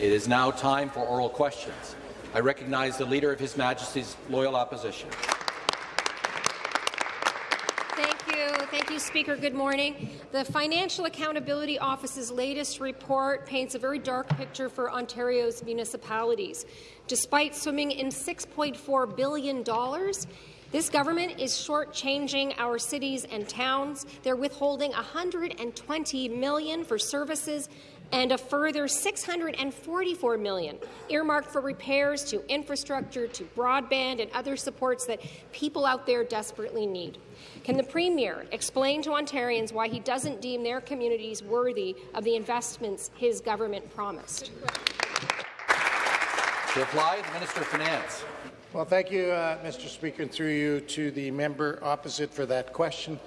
It is now time for oral questions. I recognize the Leader of His Majesty's Loyal Opposition. Thank you. Thank you, Speaker. Good morning. The Financial Accountability Office's latest report paints a very dark picture for Ontario's municipalities. Despite swimming in $6.4 billion, this government is shortchanging our cities and towns. They're withholding 120 million for services and a further 644 million earmarked for repairs to infrastructure, to broadband and other supports that people out there desperately need. Can the Premier explain to Ontarians why he doesn't deem their communities worthy of the investments his government promised? To reply, the Minister of Finance. Well, thank you, uh, Mr. Speaker, and through you to the member opposite for that question.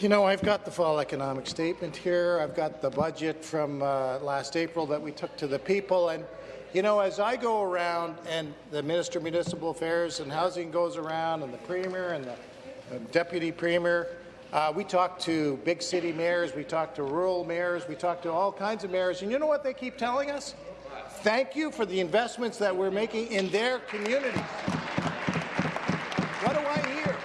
You know, I've got the fall economic statement here. I've got the budget from uh, last April that we took to the people. And, you know, as I go around and the Minister of Municipal Affairs and Housing goes around and the Premier and the uh, Deputy Premier, uh, we talk to big city mayors, we talk to rural mayors, we talk to all kinds of mayors. And you know what they keep telling us? Thank you for the investments that we're making in their communities. What do I hear?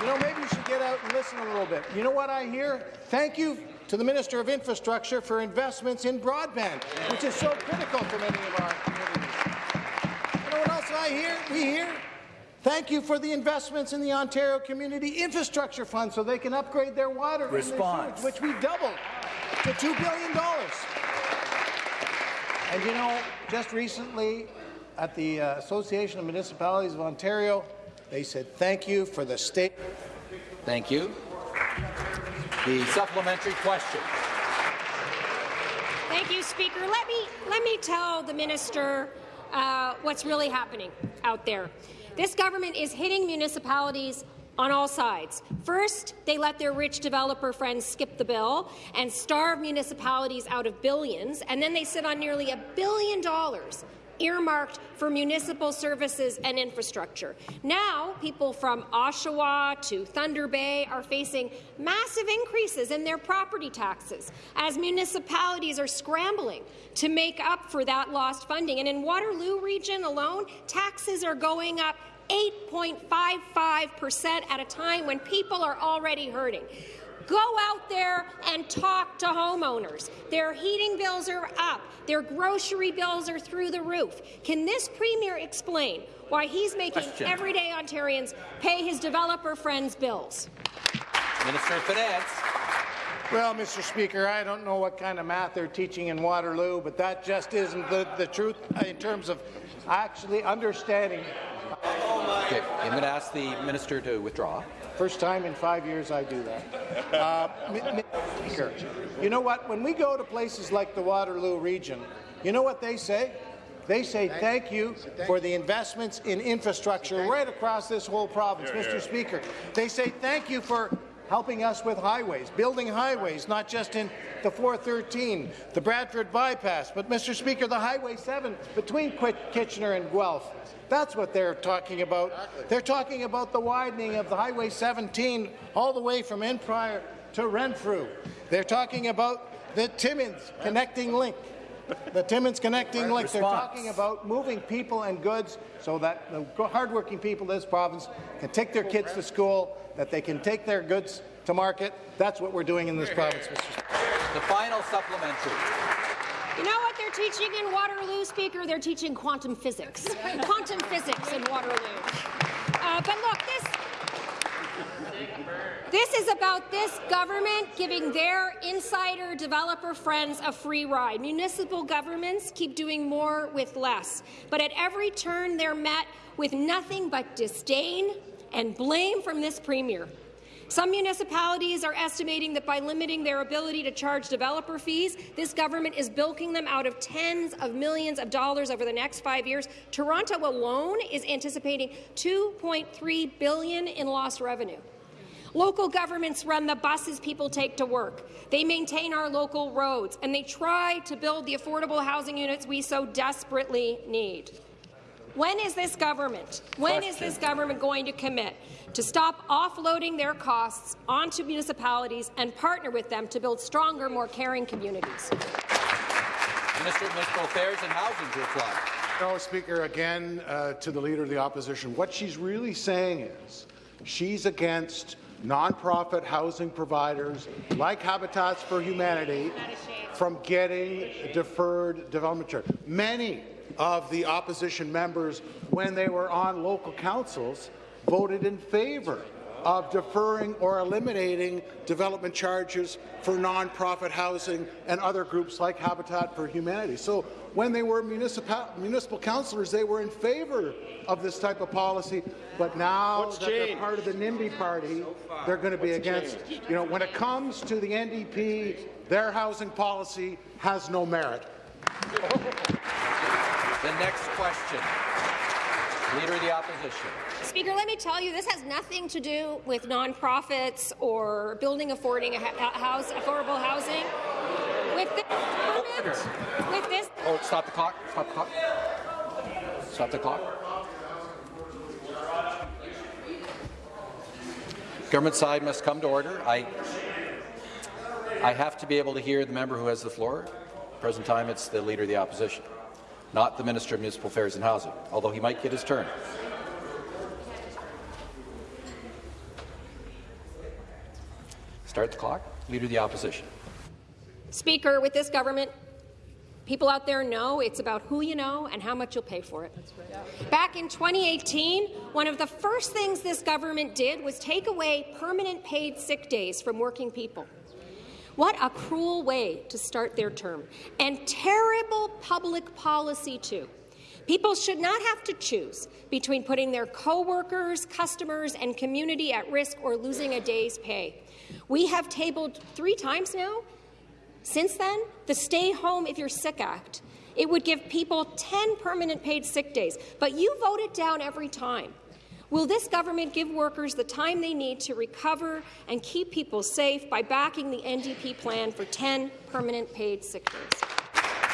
You know, maybe you should get out and listen a little bit. You know what I hear? Thank you to the Minister of Infrastructure for investments in broadband, which is so critical to many of our communities. You know what else I hear? We hear Thank you for the investments in the Ontario Community Infrastructure Fund so they can upgrade their water Response. and their sewage, which we doubled to $2 billion. And you know, just recently at the uh, Association of Municipalities of Ontario, they said thank you for the state. Thank you. The supplementary question. Thank you, Speaker. Let me let me tell the minister uh, what's really happening out there. This government is hitting municipalities on all sides. First, they let their rich developer friends skip the bill and starve municipalities out of billions, and then they sit on nearly a billion dollars earmarked for municipal services and infrastructure. Now, people from Oshawa to Thunder Bay are facing massive increases in their property taxes as municipalities are scrambling to make up for that lost funding. And in Waterloo region alone, taxes are going up 8.55% at a time when people are already hurting. Go out there and talk to homeowners. Their heating bills are up. Their grocery bills are through the roof. Can this Premier explain why he's making Question. everyday Ontarians pay his developer friends' bills? Minister of Finance. Well, Mr. Speaker, I don't know what kind of math they're teaching in Waterloo, but that just isn't the, the truth in terms of actually understanding. Okay, I'm going to ask the minister to withdraw. First time in five years I do that. Uh, M- M- Speaker, you know what? When we go to places like the Waterloo region, you know what they say? They say thank you for the investments in infrastructure right across this whole province, Mr. Speaker. They say thank you for helping us with highways, building highways, not just in the 413, the Bradford bypass, but, Mr. Speaker, the Highway 7 between Quit- Kitchener and Guelph. That's what they're talking about. They're talking about the widening of the Highway 17 all the way from Arnprior to Renfrew. They're talking about the Timmins connecting link. The Timmins connecting link. They're talking about moving people and goods so that the hardworking people of this province can take their kids to school, that they can take their goods to market. That's what we're doing in this province, Mr. The final supplementary. You know what they're teaching in Waterloo, Speaker? They're teaching quantum physics. quantum physics in Waterloo. Uh, but look, this this is about this government giving their insider developer friends a free ride. Municipal governments keep doing more with less, but at every turn they're met with nothing but disdain and blame from this premier. Some municipalities are estimating that by limiting their ability to charge developer fees, this government is bilking them out of tens of millions of dollars over the next five years. Toronto alone is anticipating 2.3 billion in lost revenue. Local governments run the buses people take to work. They maintain our local roads, and they try to build the affordable housing units we so desperately need. When is this government, when is this government going to commit to stop offloading their costs onto municipalities and partner with them to build stronger, more caring communities? Minister of Municipal Affairs and Housing to reply. No, Speaker, again, uh, to the Leader of the Opposition, what she's really saying is she's against nonprofit housing providers like Habitats for Humanity from getting deferred development charge. Many of the opposition members, when they were on local councils, voted in favour of deferring or eliminating development charges for nonprofit housing and other groups like Habitat for Humanity. So when they were municipal, municipal councillors, they were in favour of this type of policy, but now What's that changed? they're part of the NIMBY party, they're going to be against. You know, when it comes to the NDP, their housing policy has no merit. The next question. Leader of the Opposition. Speaker, let me tell you, this has nothing to do with nonprofits or building affording a house, affordable housing. With this with this Oh, stop the clock. Stop the clock. Stop the clock. Government side must come to order. I, I have to be able to hear the member who has the floor. Present time, it's the Leader of the Opposition, not the Minister of Municipal Affairs and Housing, although he might get his turn. Start the clock. Leader of the Opposition. Speaker, with this government, people out there know it's about who you know and how much you'll pay for it. Back in 2018, one of the first things this government did was take away permanent paid sick days from working people. What a cruel way to start their term. And terrible public policy, too. People should not have to choose between putting their co-workers, customers, and community at risk or losing a day's pay. We have tabled three times now since then, the Stay Home If You're Sick Act, it would give people 10 permanent paid sick days, but you vote it down every time. Will this government give workers the time they need to recover and keep people safe by backing the NDP plan for 10 permanent paid sick days?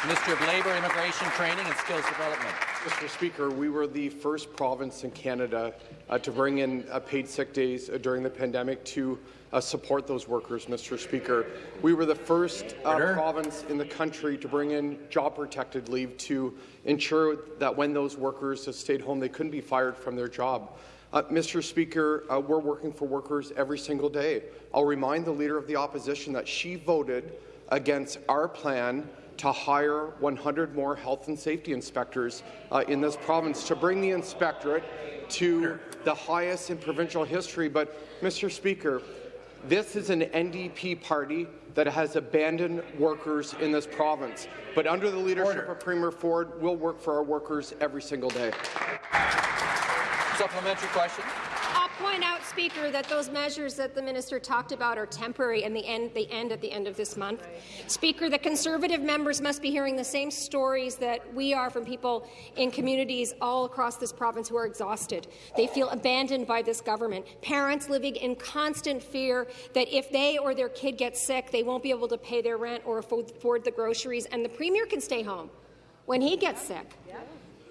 Minister of Labour, Immigration, Training and Skills Development. Mr. Speaker, we were the first province in Canada uh, to bring in uh, paid sick days uh, during the pandemic to uh, support those workers, Mr. Speaker. We were the first uh, province in the country to bring in job-protected leave to ensure that when those workers stayed home, they couldn't be fired from their job. Uh, Mr. Speaker, uh, we're working for workers every single day. I'll remind the Leader of the Opposition that she voted against our plan to hire 100 more health and safety inspectors uh, in this province to bring the inspectorate to the highest in provincial history. But, Mr. Speaker, this is an NDP party that has abandoned workers in this province. But under the leadership Order. of Premier Ford, we'll work for our workers every single day. Supplementary question. I'll point out, Speaker, that those measures that the minister talked about are temporary and the end, they end at the end of this month. Speaker, the Conservative members must be hearing the same stories that we are from people in communities all across this province who are exhausted. They feel abandoned by this government. Parents living in constant fear that if they or their kid gets sick, they won't be able to pay their rent or afford the groceries, and the Premier can stay home when he gets sick.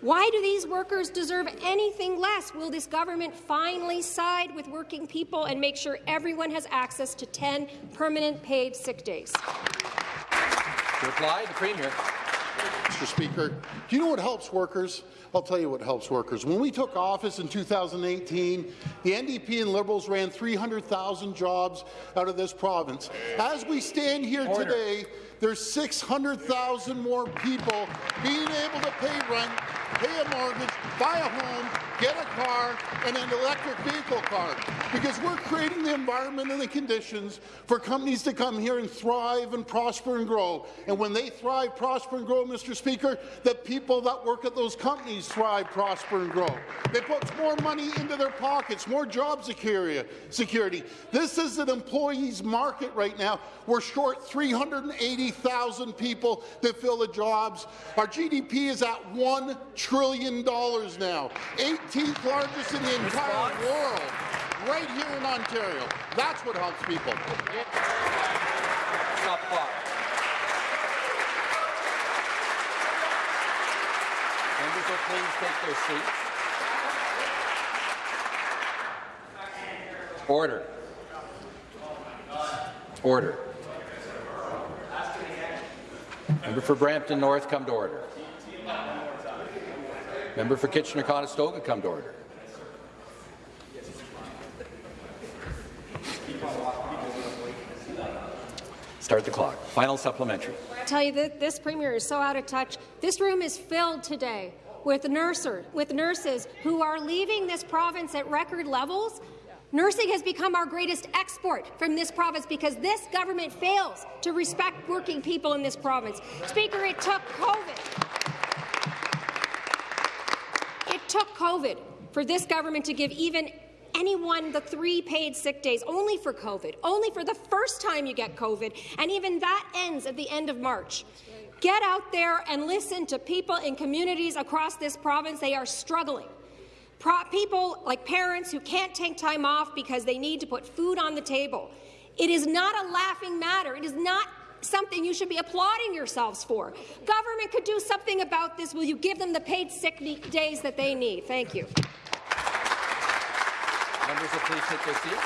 Why do these workers deserve anything less? Will this government finally side with working people and make sure everyone has access to 10 permanent paid sick days? To reply, the Premier. Mr. Speaker. Do you know what helps workers? I'll tell you what helps workers. When we took office in 2018, the NDP and Liberals ran 300,000 jobs out of this province. As we stand here Order. today, there's 600,000 more people being able to pay rent, pay a mortgage, buy a home, get a car, and an electric vehicle card. Because we're creating the environment and the conditions for companies to come here and thrive and prosper and grow. And when they thrive, prosper and grow, Mr. Speaker, the people that work at those companies thrive, prosper and grow. They put more money into their pockets, more job security. security. This is an employees market right now. We're short 380,000 people to fill the jobs. Our GDP is at $1 trillion dollars now, 18th largest in the entire world, right here in Ontario. That's what helps people. Stop clock. Members will please take their seats. Order. Order. Member for Brampton North, come to order. Member for Kitchener-Conestoga, come to order. Start the clock. Final supplementary. I tell you, that this premier is so out of touch. This room is filled today with nurses, with nurses who are leaving this province at record levels. Nursing has become our greatest export from this province because this government fails to respect working people in this province. Speaker, it took COVID. It took COVID for this government to give even anyone the three paid sick days only for COVID, only for the first time you get COVID, and even that ends at the end of March. Get out there and listen to people in communities across this province. They are struggling. Pro people like parents who can't take time off because they need to put food on the table. It is not a laughing matter. It is not something you should be applauding yourselves for. Government could do something about this. Will you give them the paid sick days that they need? Thank you. Members will please take their seats.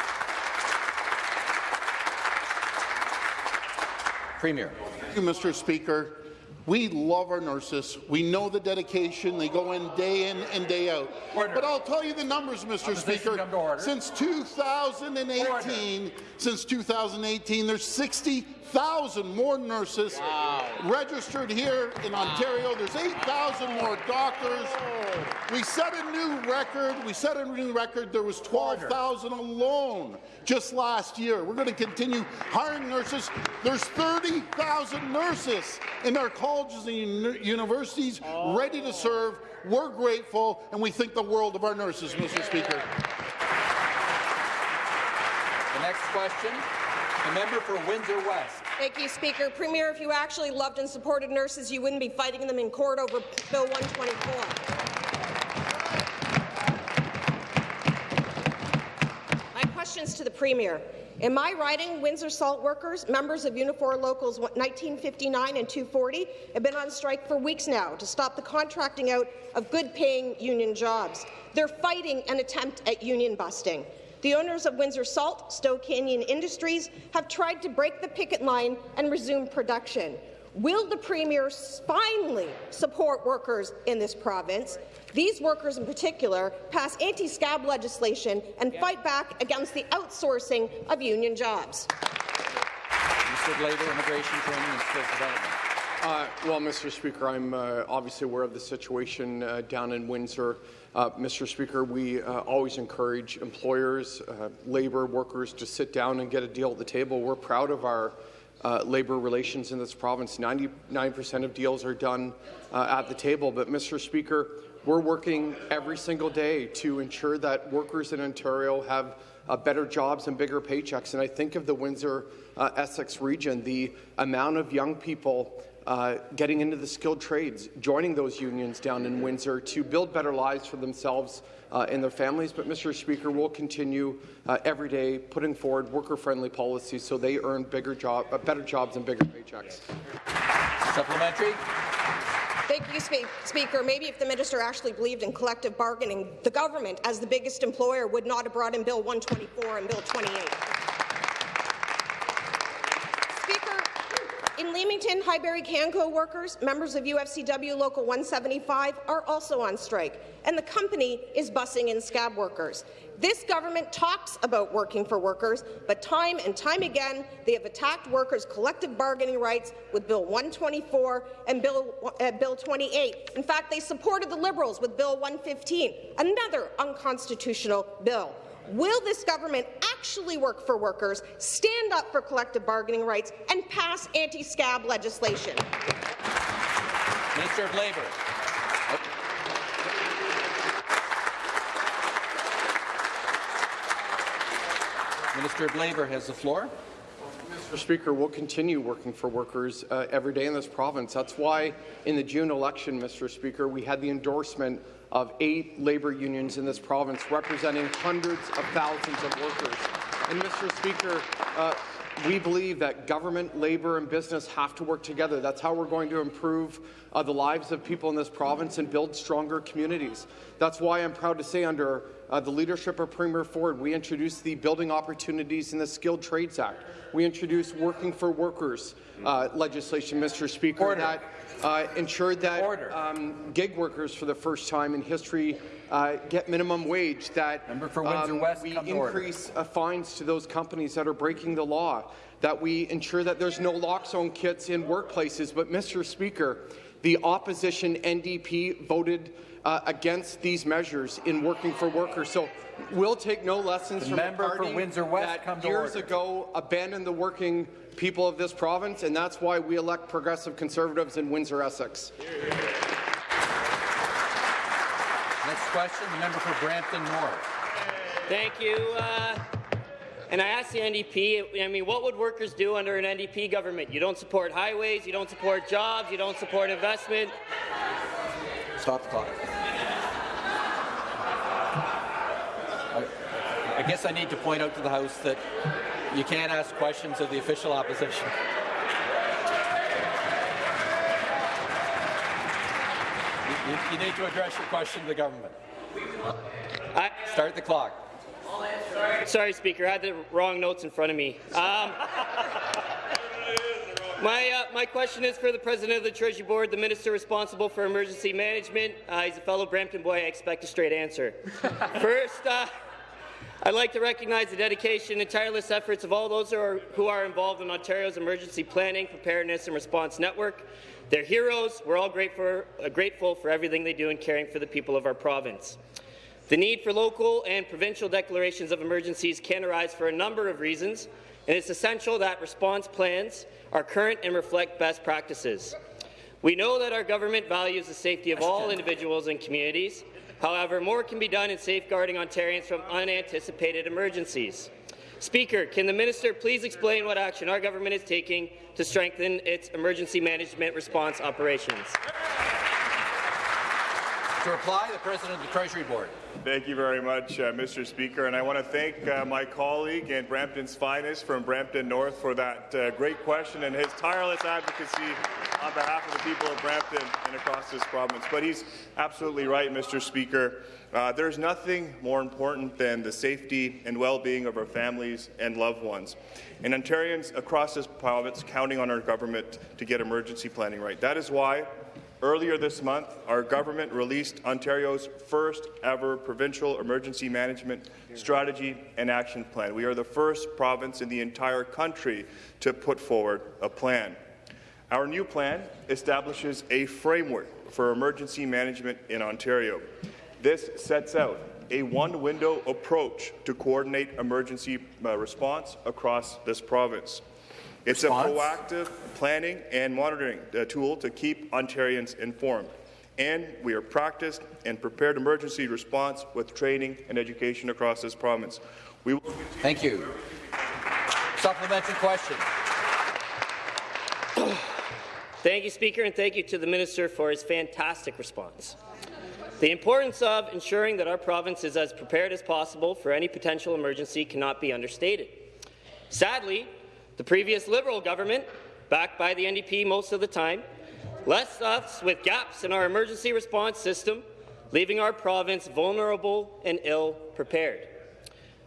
Premier. Thank you, Mr. Speaker. We love our nurses. We know the dedication. They go in day in and day out. Order. But I'll tell you the numbers, Mr. Speaker. come to order. Since 2018, since 2018, there's 60,000 more nurses registered here in Ontario. There's 8,000 more doctors. We set a new record. We set a new record. There was 12,000 alone just last year. We're going to continue hiring nurses. There's 30,000 nurses in our colleges and uni- universities ready to serve. We're grateful, and we think the world of our nurses, Mr. Speaker. The next question, the member for Windsor West. Thank you, Speaker. Premier, if you actually loved and supported nurses, you wouldn't be fighting them in court over Bill 124. My questions to the Premier. In my riding, Windsor salt workers, members of Unifor Locals 1959 and 240, have been on strike for weeks now to stop the contracting out of good-paying union jobs. They're fighting an attempt at union busting. The owners of Windsor Salt, Stone Canyon Industries, have tried to break the picket line and resume production. Will the Premier finally support workers in this province, these workers in particular, pass anti-scab legislation and fight back against the outsourcing of union jobs? Mr. Labour, Immigration, Training and Skills Development. Uh, well, Mr. Speaker, I'm uh, obviously aware of the situation uh, down in Windsor. Uh, Mr. Speaker, we uh, always encourage employers, uh, labour workers to sit down and get a deal at the table. We're proud of our labour relations in this province. 99% of deals are done at the table. But, Mr. Speaker, we're working every single day to ensure that workers in Ontario have uh, better jobs and bigger paychecks. And I think of the Windsor uh, Essex region, the amount of young people uh, getting into the skilled trades, joining those unions down in Windsor to build better lives for themselves uh, and their families. But, Mr. Speaker, we'll continue uh, every day putting forward worker-friendly policies so they earn bigger job, uh, better jobs and bigger paychecks. Supplementary. Thank you, Spe Speaker. Maybe if the minister actually believed in collective bargaining, the government, as the biggest employer, would not have brought in Bill 124 and Bill 28. Speaker, in Leamington, Highbury Canco workers, members of UFCW Local 175, are also on strike, and the company is bussing in scab workers. This government talks about working for workers, but time and time again, they have attacked workers' collective bargaining rights with Bill 124 and Bill, uh, Bill 28. In fact, they supported the Liberals with Bill 115, another unconstitutional bill. Will this government actually work for workers, stand up for collective bargaining rights, and pass anti-scab legislation? Minister of Labour. Minister of Labour has the floor. Mr. Speaker, we'll continue working for workers uh, every day in this province. That's why in the June election, Mr. Speaker, we had the endorsement of eight labour unions in this province representing hundreds of thousands of workers. And, Mr. Speaker, uh, we believe that government, labour and business have to work together. That's how we're going to improve uh, the lives of people in this province and build stronger communities. That's why I'm proud to say under uh, the leadership of Premier Ford, we introduced the Building Opportunities in the Skilled Trades Act. We introduced Working for Workers uh, legislation, Mr. Speaker, Order. that uh, ensured that um, gig workers, for the first time in history, uh, get minimum wage. That um, we come to order. increase uh, fines to those companies that are breaking the law. That we ensure that there's naloxone kits in workplaces. But, Mr. Speaker, the opposition NDP voted uh, against these measures in working for workers. So we'll take no lessons The from member a party Windsor West, that come to years order. ago abandoned the working people of this province, and that's why we elect progressive conservatives in Windsor, Essex. Next question, the member for Brampton North. Thank you. Uh, and I asked the NDP, I mean, what would workers do under an NDP government? You don't support highways, you don't support jobs, you don't support investment. Stop the clock. I guess I need to point out to the House that you can't ask questions of the official opposition. You, you- need to address your question to the government. I, Start the clock. sorry, Speaker, I had the wrong notes in front of me. Um, my, uh, my question is for the President of the Treasury Board, the Minister responsible for emergency management. Uh, he's a fellow Brampton boy. I expect a straight answer. First, uh, I'd like to recognize the dedication and tireless efforts of all those who are, who are involved in Ontario's emergency planning, preparedness and response network. They're heroes. We're all grateful, uh, grateful for everything they do in caring for the people of our province. The need for local and provincial declarations of emergencies can arise for a number of reasons, and it's essential that response plans are current and reflect best practices. We know that our government values the safety of all individuals and communities. However, more can be done in safeguarding Ontarians from unanticipated emergencies. Speaker, can the minister please explain what action our government is taking to strengthen its emergency management response operations? To reply, the President of the Treasury Board. Thank you very much, uh, Mr. Speaker, and I want to thank uh, my colleague and Brampton's finest from Brampton North for that uh, great question and his tireless advocacy on behalf of the people of Brampton and across this province. But he's absolutely right, Mr. Speaker. Uh, there's nothing more important than the safety and well-being of our families and loved ones. And Ontarians across this province counting on our government to get emergency planning right. That is why Earlier this month, our government released Ontario's first ever provincial emergency management strategy and action plan. We are the first province in the entire country to put forward a plan. Our new plan establishes a framework for emergency management in Ontario. This sets out a one-window approach to coordinate emergency uh, response across this province. It's Response? a proactive planning and monitoring uh, tool to keep Ontarians informed. And we are practiced and prepared emergency response with training and education across this province. We will Thank you. Supplementary question. Thank you, Speaker, and thank you to the Minister for his fantastic response. The importance of ensuring that our province is as prepared as possible for any potential emergency cannot be understated. Sadly, the previous Liberal government, backed by the NDP most of the time, left us with gaps in our emergency response system, leaving our province vulnerable and ill-prepared.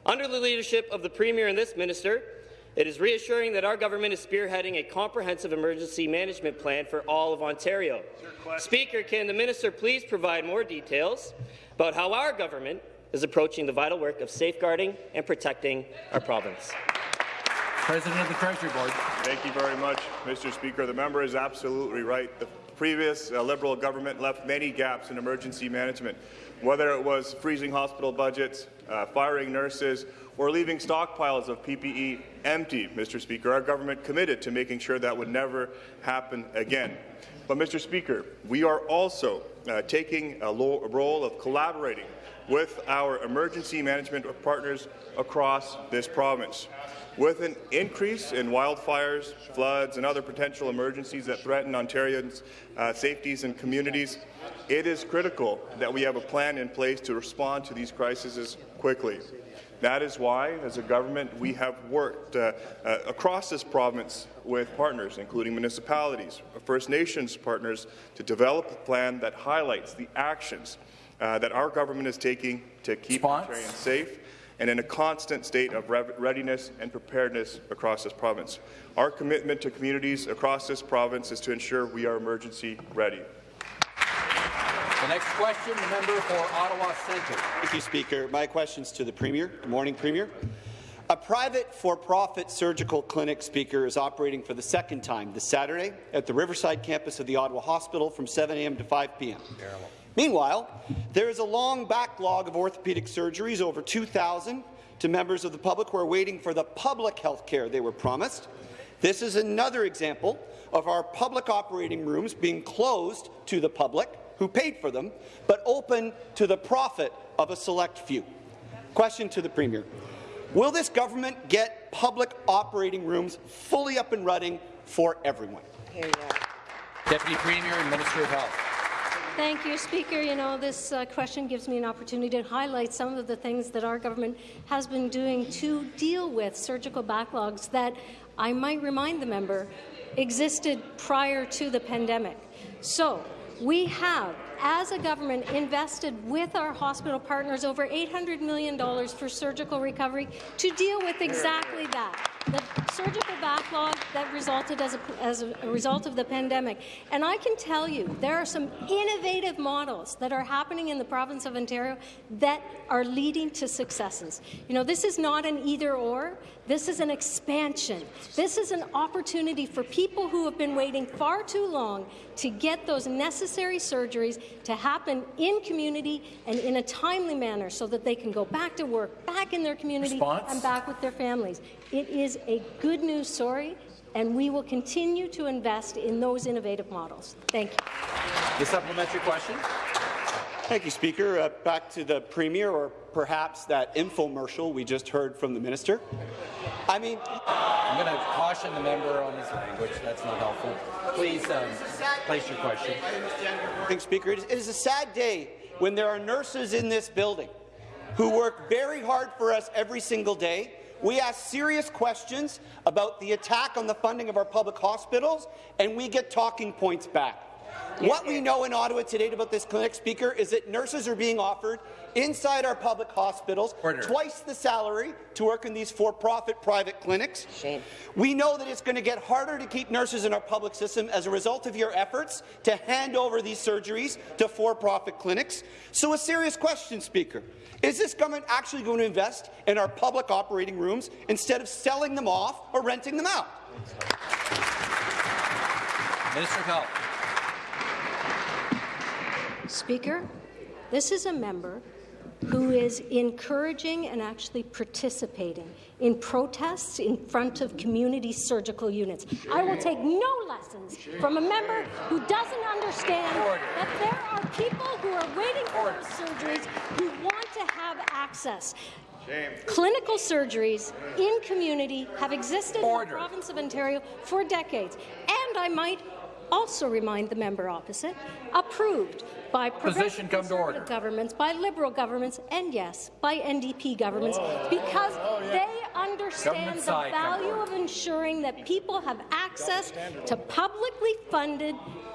Under the leadership of the Premier and this Minister, it is reassuring that our government is spearheading a comprehensive emergency management plan for all of Ontario. Speaker, can the minister please provide more details about how our government is approaching the vital work of safeguarding and protecting our province? President of the Treasury Board. Thank you very much, Mr. Speaker. The member is absolutely right. The previous uh, Liberal government left many gaps in emergency management, whether it was freezing hospital budgets, uh, firing nurses, or leaving stockpiles of PPE empty, Mr. Speaker. Our government committed to making sure that would never happen again. But, Mr. Speaker, we are also uh, taking a, role of collaborating with our emergency management partners across this province. With an increase in wildfires, floods, and other potential emergencies that threaten Ontarians' uh, safeties and communities, it is critical that we have a plan in place to respond to these crises quickly. That is why, as a government, we have worked uh, uh, across this province with partners, including municipalities, First Nations partners, to develop a plan that highlights the actions uh, that our government is taking to keep Response? Ontarians safe and in a constant state of readiness and preparedness across this province. Our commitment to communities across this province is to ensure we are emergency ready. The next question, the member for Ottawa Centre. Thank you, Speaker. My question's to the Premier. Good morning, Premier. A private for-profit surgical clinic, Speaker, is operating for the second time this Saturday at the Riverside campus of the Ottawa Hospital from 7 a.m. to 5 p.m. Meanwhile, there is a long backlog of orthopedic surgeries, over 2,000, to members of the public who are waiting for the public health care they were promised. This is another example of our public operating rooms being closed to the public, who paid for them, but open to the profit of a select few. Question to the Premier. Will this government get public operating rooms fully up and running for everyone? Deputy Premier and Minister of Health. Thank you, Speaker. You know, this uh, question gives me an opportunity to highlight some of the things that our government has been doing to deal with surgical backlogs that I might remind the member existed prior to the pandemic. So, we have, as a government, invested with our hospital partners over $800 million for surgical recovery to deal with exactly that, the surgical backlog that resulted as a, as a result of the pandemic. And I can tell you, there are some innovative models that are happening in the province of Ontario that are leading to successes. You know, this is not an either-or. This is an expansion. This is an opportunity for people who have been waiting far too long to get those necessary surgeries to happen in community and in a timely manner so that they can go back to work, back in their community, Response? and back with their families. It is a good news story, and we will continue to invest in those innovative models. Thank you. The supplementary question. Thank you, Speaker. Uh, back to the Premier, or perhaps that infomercial we just heard from the Minister. I mean, I'm going to caution the member on his language. That's not helpful. Please um, place your question. Thanks, Speaker. It is, it is a sad day when there are nurses in this building who work very hard for us every single day. We ask serious questions about the attack on the funding of our public hospitals, and we get talking points back. What we know in Ottawa today about this clinic, Speaker, is that nurses are being offered inside our public hospitals Order. twice the salary to work in these for-profit private clinics. Shame. We know that it's going to get harder to keep nurses in our public system as a result of your efforts to hand over these surgeries to for-profit clinics. So a serious question, Speaker. Is this government actually going to invest in our public operating rooms instead of selling them off or renting them out? Minister of Health. Speaker, this is a member who is encouraging and actually participating in protests in front of community surgical units. I will take no lessons from a member who doesn't understand that there are people who are waiting for those surgeries who want to have access. Clinical surgeries in community have existed in the province of Ontario for decades, and I might also remind the member opposite, approved by Position progressive come to order. conservative governments, by Liberal governments, and yes, by NDP governments, oh, because oh, they understand the side, come to value of ensuring that people have access to publicly funded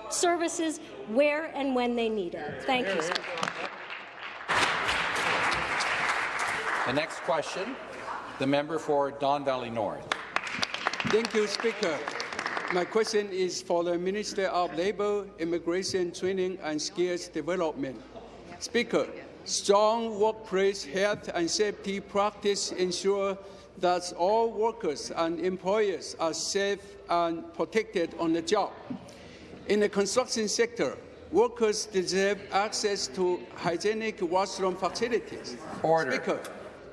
services where and when they need it. Thank you, Speaker. The next question, the member for Don Valley North. Thank you, Speaker. My question is for the Minister of Labour, Immigration Training and Skills Development. Speaker, strong workplace health and safety practice ensure that all workers and employers are safe and protected on the job. In the construction sector, workers deserve access to hygienic washroom facilities. Order. Speaker,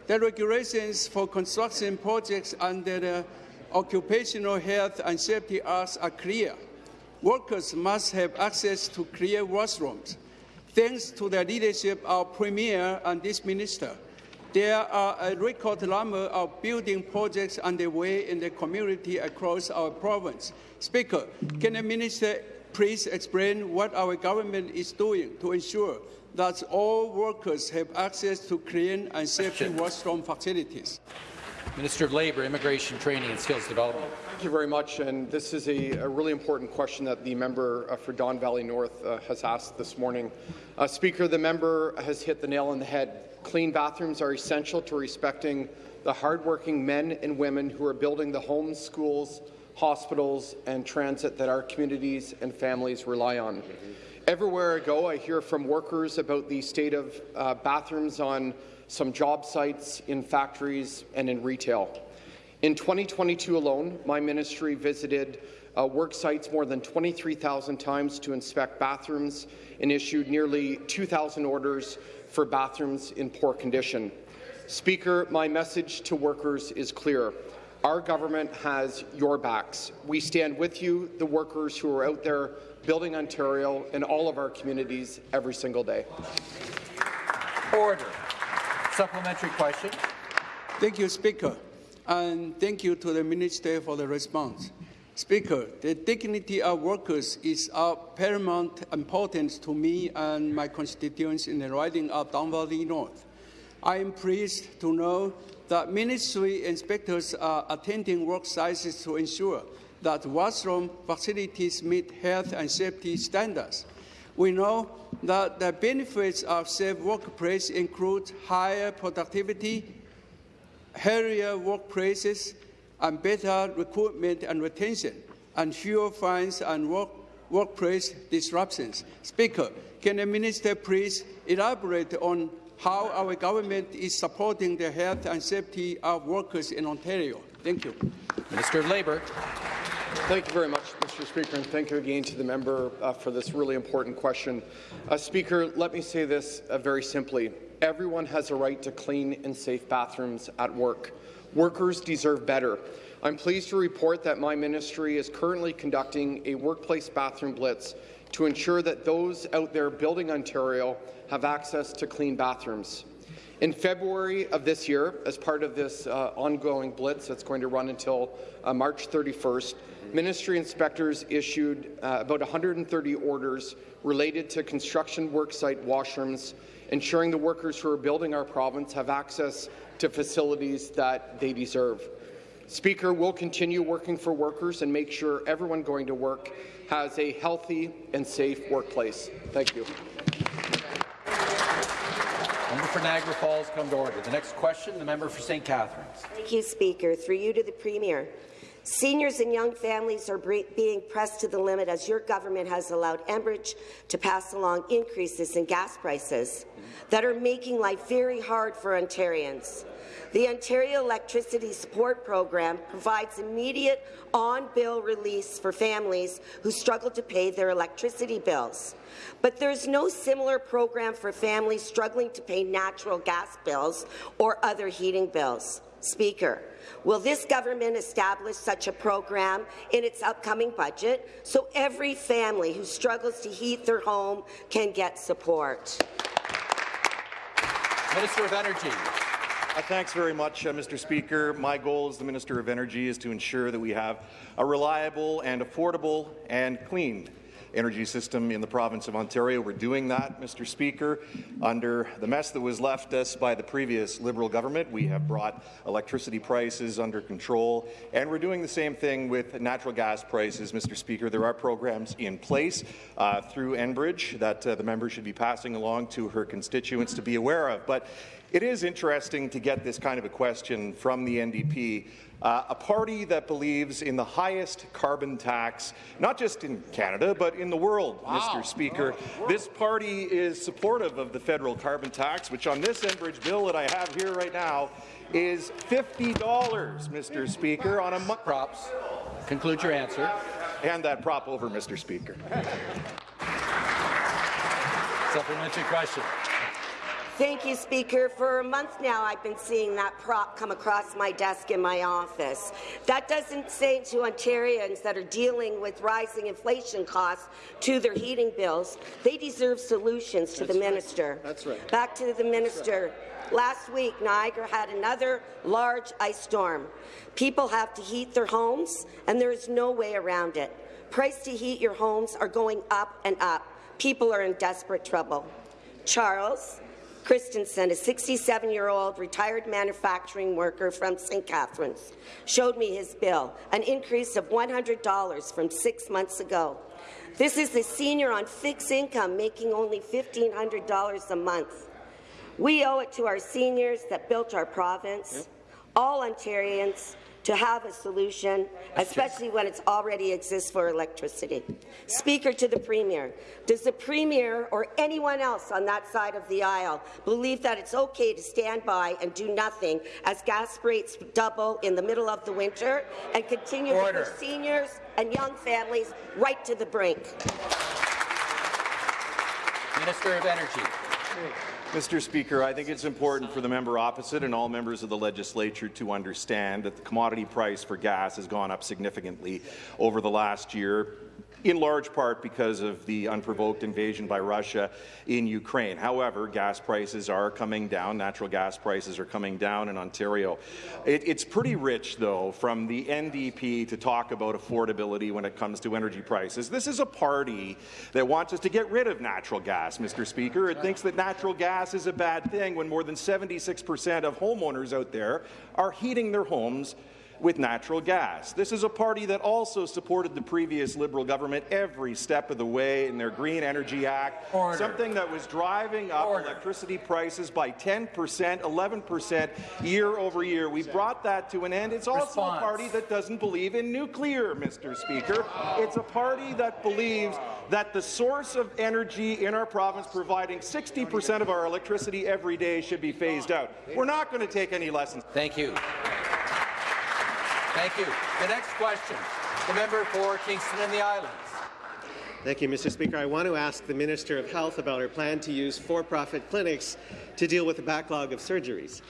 the regulations for construction projects under the Occupational Health and Safety Act are clear. Workers must have access to clear washrooms. Thanks to the leadership of Premier and this minister, there are a record number of building projects underway in the community across our province. Speaker, can the minister please explain what our government is doing to ensure that all workers have access to clean and safe washroom facilities? Minister of Labour, Immigration Training and Skills Development. Thank you very much. And this is a, a really important question that the member uh, for Don Valley North uh, has asked this morning. Uh, Speaker, the member has hit the nail on the head. Clean bathrooms are essential to respecting the hardworking men and women who are building the homes, schools, hospitals, and transit that our communities and families rely on. Everywhere I go, I hear from workers about the state of uh, bathrooms on some job sites, in factories, and in retail. In 2022 alone, my ministry visited uh, work sites more than 23,000 times to inspect bathrooms and issued nearly 2,000 orders for bathrooms in poor condition. Speaker, my message to workers is clear. Our government has your backs. We stand with you, the workers who are out there building Ontario and all of our communities every single day. Order. Supplementary question. Thank you, Speaker. And thank you to the Minister for the response. Speaker, the dignity of workers is of paramount importance to me and my constituents in the riding of Don Valley North. I am pleased to know that ministry inspectors are attending work sites to ensure that washroom facilities meet health and safety standards. We know that the benefits of safe workplace include higher productivity, healthier workplaces, and better recruitment and retention, and fewer fines and work, workplace disruptions. Speaker, can the minister please elaborate on how our government is supporting the health and safety of workers in Ontario? Thank you. Minister of Labour. Thank you very much, Mr. Speaker, and thank you again to the member uh, for this really important question. Uh, Speaker, let me say this uh, very simply. Everyone has a right to clean and safe bathrooms at work. Workers deserve better. I'm pleased to report that my ministry is currently conducting a workplace bathroom blitz to ensure that those out there building Ontario have access to clean bathrooms. In February of this year, as part of this uh, ongoing blitz that's going to run until uh, March 31st, ministry inspectors issued uh, about 130 orders related to construction worksite washrooms, ensuring the workers who are building our province have access to facilities that they deserve. Speaker, we'll continue working for workers and make sure everyone going to work has a healthy and safe workplace. Thank you. Member for Niagara Falls come to order. The next question, the member for St. Catharines. Thank you, Speaker. Through you to the Premier. Seniors and young families are being pressed to the limit as your government has allowed Enbridge to pass along increases in gas prices that are making life very hard for Ontarians. The Ontario Electricity Support Program provides immediate on-bill release for families who struggle to pay their electricity bills. But there's no similar program for families struggling to pay natural gas bills or other heating bills. Speaker, will this government establish such a program in its upcoming budget so every family who struggles to heat their home can get support? Minister of Energy. Uh, thanks very much, uh, Mr. Speaker. My goal as the Minister of Energy is to ensure that we have a reliable and affordable and clean energy system in the province of Ontario. We're doing that, Mr. Speaker. Under the mess that was left us by the previous Liberal government, we have brought electricity prices under control, and we're doing the same thing with natural gas prices, Mr. Speaker. There are programs in place uh, through Enbridge that uh, the member should be passing along to her constituents to be aware of. But it is interesting to get this kind of a question from the NDP uh, a party that believes in the highest carbon tax, not just in Canada, but in the world, wow. Mr. Speaker. Oh, this party is supportive of the federal carbon tax, which on this Enbridge bill that I have here right now is $50, Mr. Speaker, on a month. Props. Conclude your answer. Hand that prop over, Mr. Speaker. Supplementary question. Thank you, Speaker. For a month now, I've been seeing that prop come across my desk in my office. That doesn't say to Ontarians that are dealing with rising inflation costs to their heating bills. They deserve solutions to That's the right. minister. That's right. Back to the minister. Last week, Niagara had another large ice storm. People have to heat their homes, and there is no way around it. Price to heat your homes are going up and up. People are in desperate trouble. Charles, Christensen, a 67-year-old retired manufacturing worker from St. Catharines, showed me his bill, an increase of $100 from six months ago. This is the senior on fixed income making only $1,500 a month. We owe it to our seniors that built our province, all Ontarians, to have a solution, especially when it already exists for electricity. Speaker to the Premier, does the Premier or anyone else on that side of the aisle believe that it's okay to stand by and do nothing as gas rates double in the middle of the winter and continue Order. to push seniors and young families right to the brink? Minister of Energy. Mr. Speaker, I think it's important for the member opposite and all members of the legislature to understand that the commodity price for gas has gone up significantly over the last year in large part because of the unprovoked invasion by Russia in Ukraine. However, gas prices are coming down. Natural gas prices are coming down in Ontario. It, it's pretty rich, though, from the NDP to talk about affordability when it comes to energy prices. This is a party that wants us to get rid of natural gas, Mr. Speaker. It thinks that natural gas is a bad thing when more than 76 percent of homeowners out there are heating their homes with natural gas. This is a party that also supported the previous Liberal government every step of the way in their Green Energy Act, Order. something that was driving up Order. electricity prices by 10 percent, 11 percent year over year. We brought that to an end. It's also Response. a party that doesn't believe in nuclear, Mr. Speaker. It's a party that believes that the source of energy in our province providing 60 percent of our electricity every day should be phased out. We're not going to take any lessons. Thank you. Thank you. The next question, the member for Kingston and the Islands. Thank you, Mr. Speaker. I want to ask the Minister of Health about her plan to use for-profit clinics to deal with the backlog of surgeries.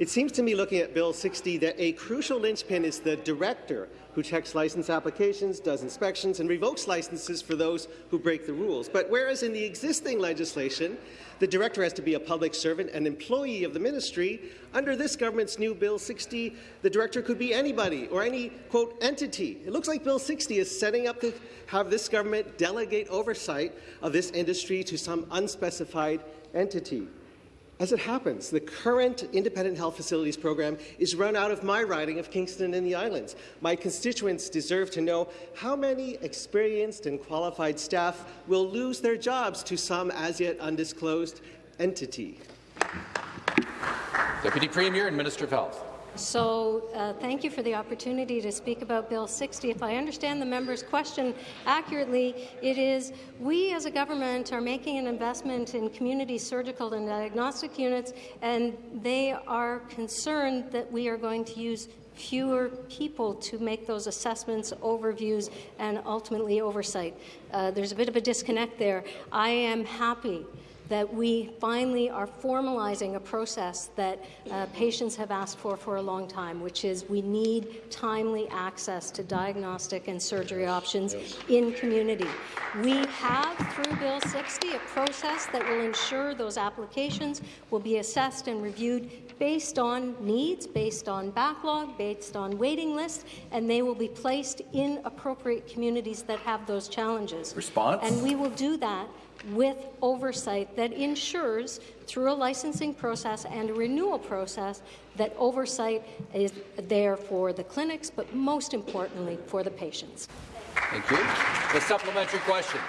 It seems to me, looking at Bill 60, that a crucial linchpin is the director who checks license applications, does inspections, and revokes licenses for those who break the rules. But whereas in the existing legislation, the director has to be a public servant, an employee of the ministry. Under this government's new Bill 60, the director could be anybody or any, quote, entity. It looks like Bill 60 is setting up to have this government delegate oversight of this industry to some unspecified entity. As it happens, the current Independent Health Facilities program is run out of my riding of Kingston and the Islands. My constituents deserve to know how many experienced and qualified staff will lose their jobs to some as yet undisclosed entity. Deputy Premier and Minister of Health. So uh, thank you for the opportunity to speak about Bill 60. If I understand the member's question accurately, it is we as a government are making an investment in community surgical and diagnostic units, and they are concerned that we are going to use fewer people to make those assessments, overviews, and ultimately oversight. Uh, there's a bit of a disconnect there. I am happy that we finally are formalizing a process that uh, patients have asked for for a long time, which is we need timely access to diagnostic and surgery options yes. in community. We have, through Bill 60, a process that will ensure those applications will be assessed and reviewed based on needs, based on backlog, based on waiting lists, and they will be placed in appropriate communities that have those challenges. Response? And we will do that with oversight that ensures, through a licensing process and a renewal process, that oversight is there for the clinics, but most importantly, for the patients. Thank you. The supplementary question.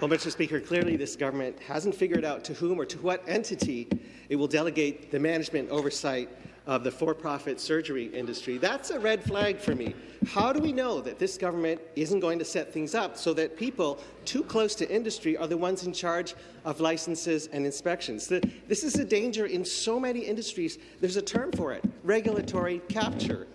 Well, Mr. Speaker, clearly this government hasn't figured out to whom or to what entity it will delegate the management oversight of the for-profit surgery industry. That's a red flag for me. How do we know that this government isn't going to set things up so that people too close to industry are the ones in charge of licenses and inspections? The, this is a danger in so many industries. There's a term for it, regulatory capture.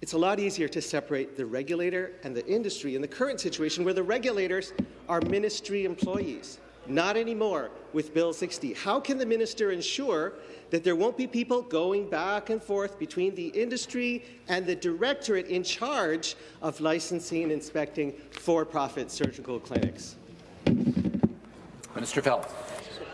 It's a lot easier to separate the regulator and the industry in the current situation where the regulators are ministry employees. Not anymore with Bill 60. How can the minister ensure that there won't be people going back and forth between the industry and the directorate in charge of licensing and inspecting for-profit surgical clinics. Minister Health.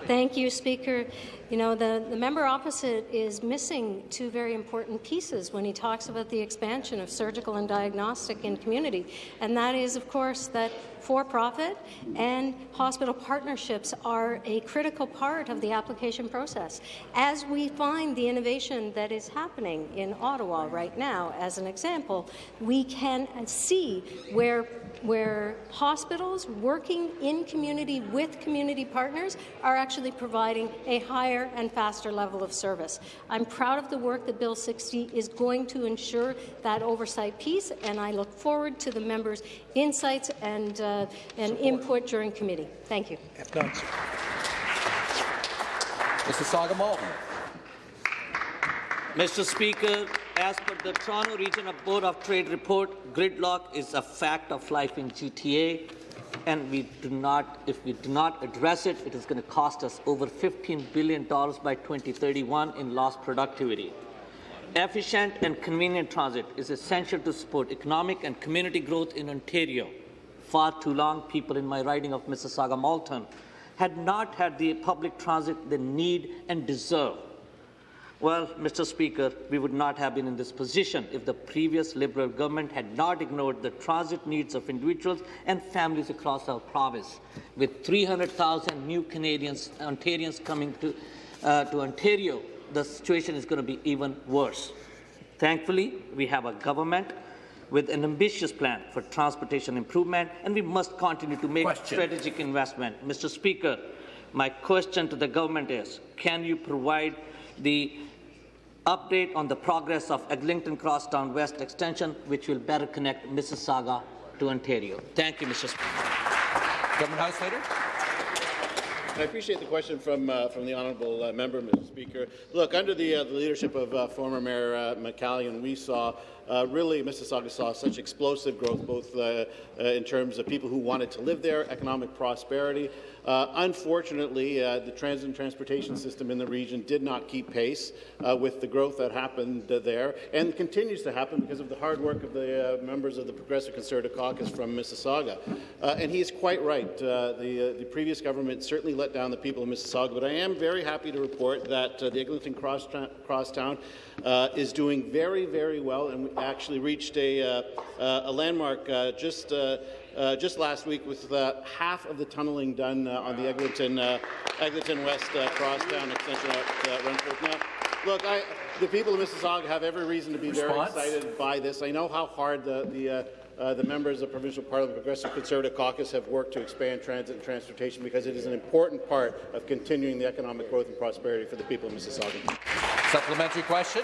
Thank you, Speaker. You know, the, the member opposite is missing two very important pieces when he talks about the expansion of surgical and diagnostic in community, and that is, of course, that for-profit and hospital partnerships are a critical part of the application process. As we find the innovation that is happening in Ottawa right now, as an example, we can see where where hospitals working in community with community partners are actually providing a higher and faster level of service. I'm proud of the work that Bill 60 is going to ensure that oversight piece, and I look forward to the members' insights and, uh, and input during committee. Thank you. Mississauga Malton. Mr. Speaker, as per the Toronto Regional Board of Trade report, gridlock is a fact of life in GTA, and we do not, if we do not address it, it is going to cost us over $15 billion by 2031 in lost productivity. Efficient and convenient transit is essential to support economic and community growth in Ontario. Far too long, people in my riding of Mississauga Malton had not had the public transit they need and deserve. Well, Mr. Speaker, we would not have been in this position if the previous Liberal government had not ignored the transit needs of individuals and families across our province. With 300,000 new Canadians, Ontarians coming to, uh, to Ontario, the situation is going to be even worse. Thankfully, we have a government with an ambitious plan for transportation improvement, and we must continue to make question. strategic investment. Mr. Speaker, my question to the government is, can you provide the update on the progress of Eglinton Crosstown West Extension, which will better connect Mississauga to Ontario. Thank you, Mr. Speaker. Government House Leader. I appreciate the question from uh, from the honourable uh, member, Mr. Speaker. Look, under the, uh, the leadership of uh, former Mayor uh, McCallion, we saw uh, really Mississauga saw such explosive growth, both in terms of people who wanted to live there, economic prosperity, uh, unfortunately, uh, the transit and transportation system in the region did not keep pace uh, with the growth that happened there and continues to happen because of the hard work of the uh, members of the Progressive Conservative Caucus from Mississauga. Uh, and he is quite right. Uh, the, the, previous government certainly let down the people of Mississauga, but I am very happy to report that the Eglinton Cross Crosstown is doing very, very well and we actually reached a, a landmark just uh, just last week with uh, half of the tunneling done uh, on the Eglinton, uh, Eglinton West uh, crosstown extension at uh, Renfrew. Now, look, I, the people of Mississauga have every reason to be Response? very excited by this. I know how hard the, the uh, the members of the Provincial Parliament Progressive Conservative Caucus have worked to expand transit and transportation because it is an important part of continuing the economic growth and prosperity for the people of Mississauga. Supplementary question.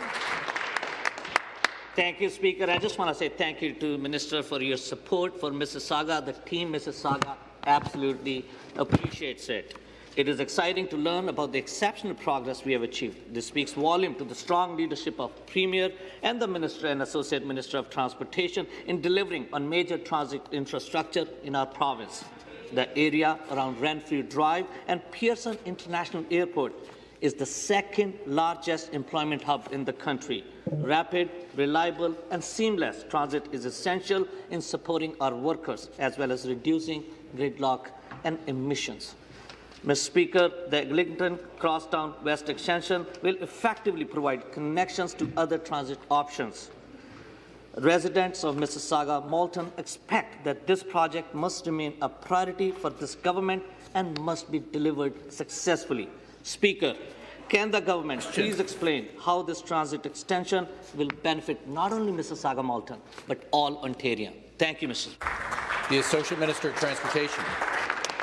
Thank you, Speaker. I just want to say thank you to Minister for your support for Mississauga. The team Mississauga absolutely appreciates it. It is exciting to learn about the exceptional progress we have achieved. This speaks volume to the strong leadership of Premier and the Minister and Associate Minister of Transportation in delivering on major transit infrastructure in our province. The area around Renfrew Drive and Pearson International Airport is the second largest employment hub in the country. Rapid, reliable and seamless transit is essential in supporting our workers as well as reducing gridlock and emissions. Mr. Speaker, the Eglinton Crosstown West Extension will effectively provide connections to other transit options. Residents of Mississauga Malton expect that this project must remain a priority for this government and must be delivered successfully. Speaker, can the government please explain how this transit extension will benefit not only Mississauga Malton, but all Ontarians? Thank you, Mr. The Associate Minister of Transportation.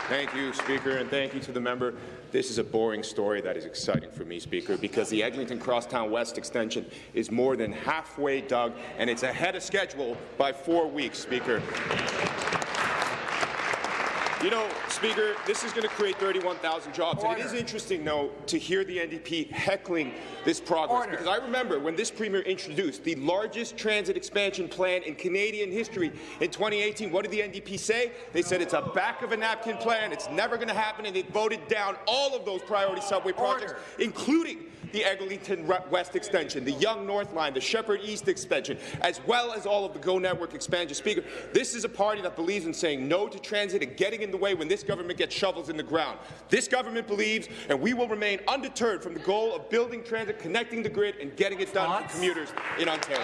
Thank you, Speaker, and thank you to the member. This is a boring story that is exciting for me, Speaker, because the Eglinton Crosstown West extension is more than halfway dug, and it's ahead of schedule by four weeks, Speaker. You know, Speaker, this is going to create 31,000 jobs. And it is interesting, though, to hear the NDP heckling this progress. Order. Because I remember when this Premier introduced the largest transit expansion plan in Canadian history in 2018, what did the NDP say? They said it's a back-of-a-napkin plan, it's never going to happen, and they voted down all of those priority subway projects, Order. including the Eglinton West extension, the Yonge North Line, the Sheppard East extension, as well as all of the GO Network expansion. Speaker, this is a party that believes in saying no to transit and getting in the way when this government gets shovels in the ground. This government believes, and we will remain undeterred from the goal of building transit, connecting the grid, and getting it done for commuters in Ontario.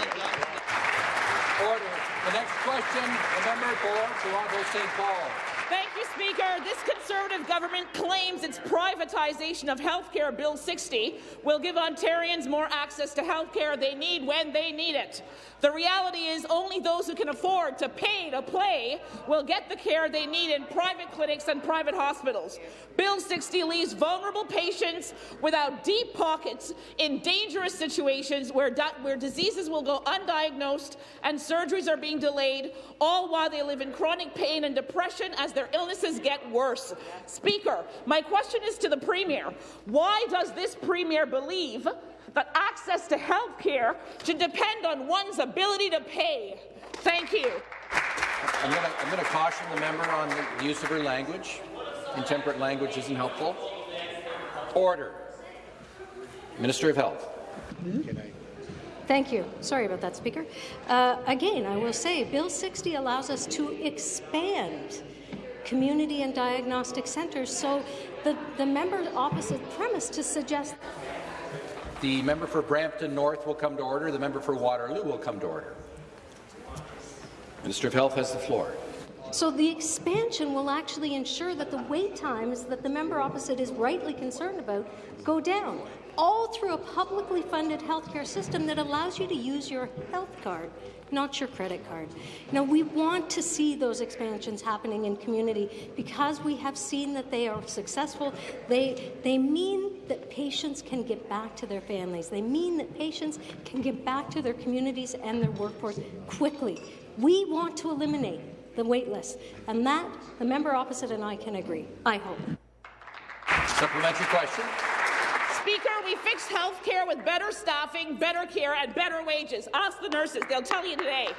Order. The next question, the member for Toronto St. Paul. Thank you, Speaker. This Conservative government claims its privatization of health care, Bill 60, will give Ontarians more access to health care they need when they need it. The reality is only those who can afford to pay to play will get the care they need in private clinics and private hospitals. Bill 60 leaves vulnerable patients without deep pockets in dangerous situations where, where diseases will go undiagnosed and surgeries are being delayed, all while they live in chronic pain and depression as their illnesses get worse. Speaker, my question is to the Premier. Why does this Premier believe that access to health care should depend on one's ability to pay? Thank you. I'm going to caution the member on the use of her language. Intemperate language isn't helpful. Order. Minister of Health. Mm -hmm. Thank you. Sorry about that, Speaker. Uh, again, I will say Bill 60 allows us to expand community and diagnostic centres. So the, the member opposite premise to suggest the member for Brampton North will come to order. The member for Waterloo will come to order. Minister of Health has the floor. So the expansion will actually ensure that the wait times that the member opposite is rightly concerned about go down, all through a publicly funded healthcare system that allows you to use your health card not your credit card. Now, we want to see those expansions happening in community because we have seen that they are successful. They, they mean that patients can get back to their families. They mean that patients can get back to their communities and their workforce quickly. We want to eliminate the wait list, and that the member opposite and I can agree. I hope. Supplementary question. Speaker, we fixed health care with better staffing, better care, and better wages. Ask the nurses. They'll tell you today.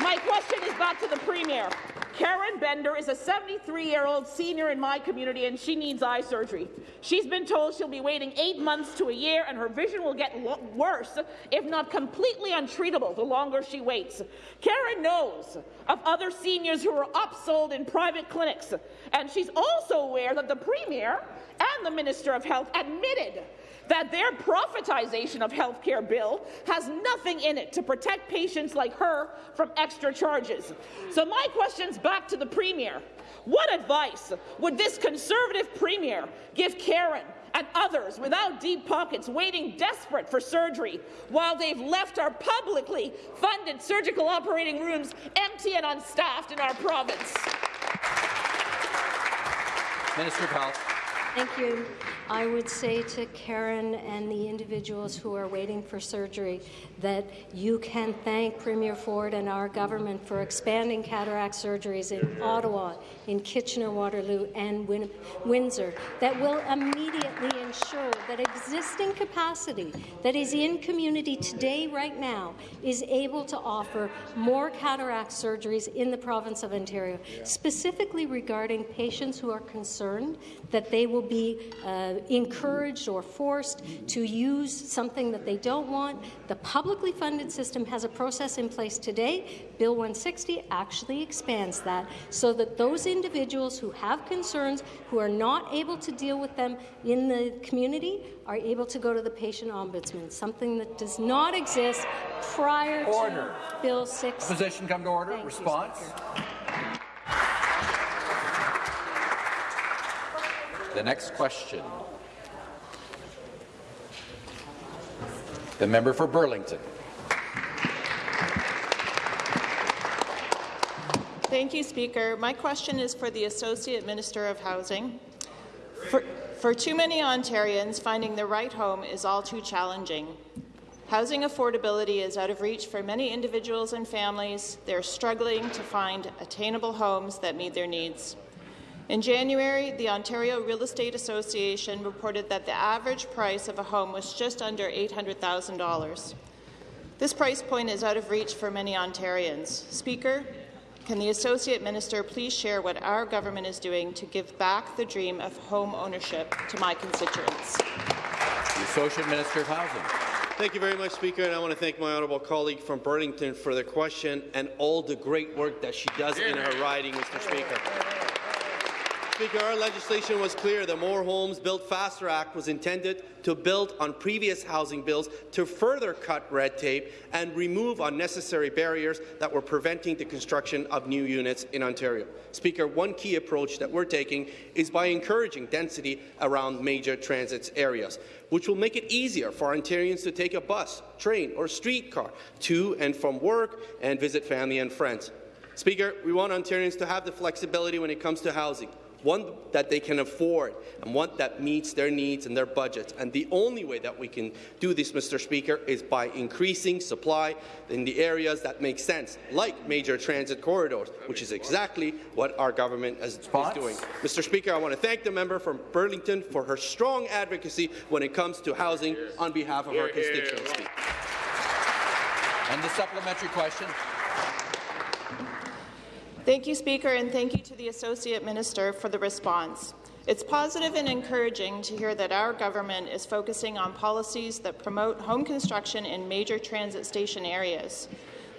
My question is back to the Premier. Karen Bender is a 73-year-old senior in my community, and she needs eye surgery. She's been told she'll be waiting eight months to a year, and her vision will get worse, if not completely untreatable, the longer she waits. Karen knows of other seniors who are upsold in private clinics, and she's also aware that the Premier and the Minister of Health admitted that their profitization of health care bill has nothing in it to protect patients like her from extra charges. So my question's back to the Premier. What advice would this Conservative Premier give Karen and others without deep pockets waiting desperate for surgery while they've left our publicly funded surgical operating rooms empty and unstaffed in our province? Minister of Health. Thank you. I would say to Karen and the individuals who are waiting for surgery that you can thank Premier Ford and our government for expanding cataract surgeries in Ottawa, in Kitchener-Waterloo and Win Windsor that will immediately ensure that existing capacity that is in community today right now is able to offer more cataract surgeries in the province of Ontario, specifically regarding patients who are concerned that they will be uh, encouraged or forced to use something that they don't want. The publicly funded system has a process in place today. Bill 160 actually expands that so that those individuals who have concerns, who are not able to deal with them in the community, are able to go to the patient ombudsman, something that does not exist prior order. to Bill 6. Position come to order. Thank Response. You, The next question. The member for Burlington. Thank you, Speaker. My question is for the Associate Minister of Housing. For, for too many Ontarians, finding the right home is all too challenging. Housing affordability is out of reach for many individuals and families. They're struggling to find attainable homes that meet their needs. In January, the Ontario Real Estate Association reported that the average price of a home was just under $800,000. This price point is out of reach for many Ontarians. Speaker, can the Associate Minister please share what our government is doing to give back the dream of home ownership to my constituents? The Associate Minister of Housing. Thank you very much, Speaker, and I want to thank my honourable colleague from Burlington for the question and all the great work that she does in her riding, Mr. Speaker. Speaker, our legislation was clear. The More Homes Built Faster Act was intended to build on previous housing bills to further cut red tape and remove unnecessary barriers that were preventing the construction of new units in Ontario. Speaker, one key approach that we're taking is by encouraging density around major transit areas, which will make it easier for Ontarians to take a bus, train or streetcar to and from work and visit family and friends. Speaker, we want Ontarians to have the flexibility when it comes to housing one that they can afford, and one that meets their needs and their budgets. And the only way that we can do this, Mr. Speaker, is by increasing supply in the areas that make sense, like major transit corridors, which is exactly what our government is, is doing. Mr. Speaker, I want to thank the member from Burlington for her strong advocacy when it comes to housing on behalf of our constituency. And the supplementary question. Thank you, Speaker, and thank you to the Associate Minister for the response. It's positive and encouraging to hear that our government is focusing on policies that promote home construction in major transit station areas.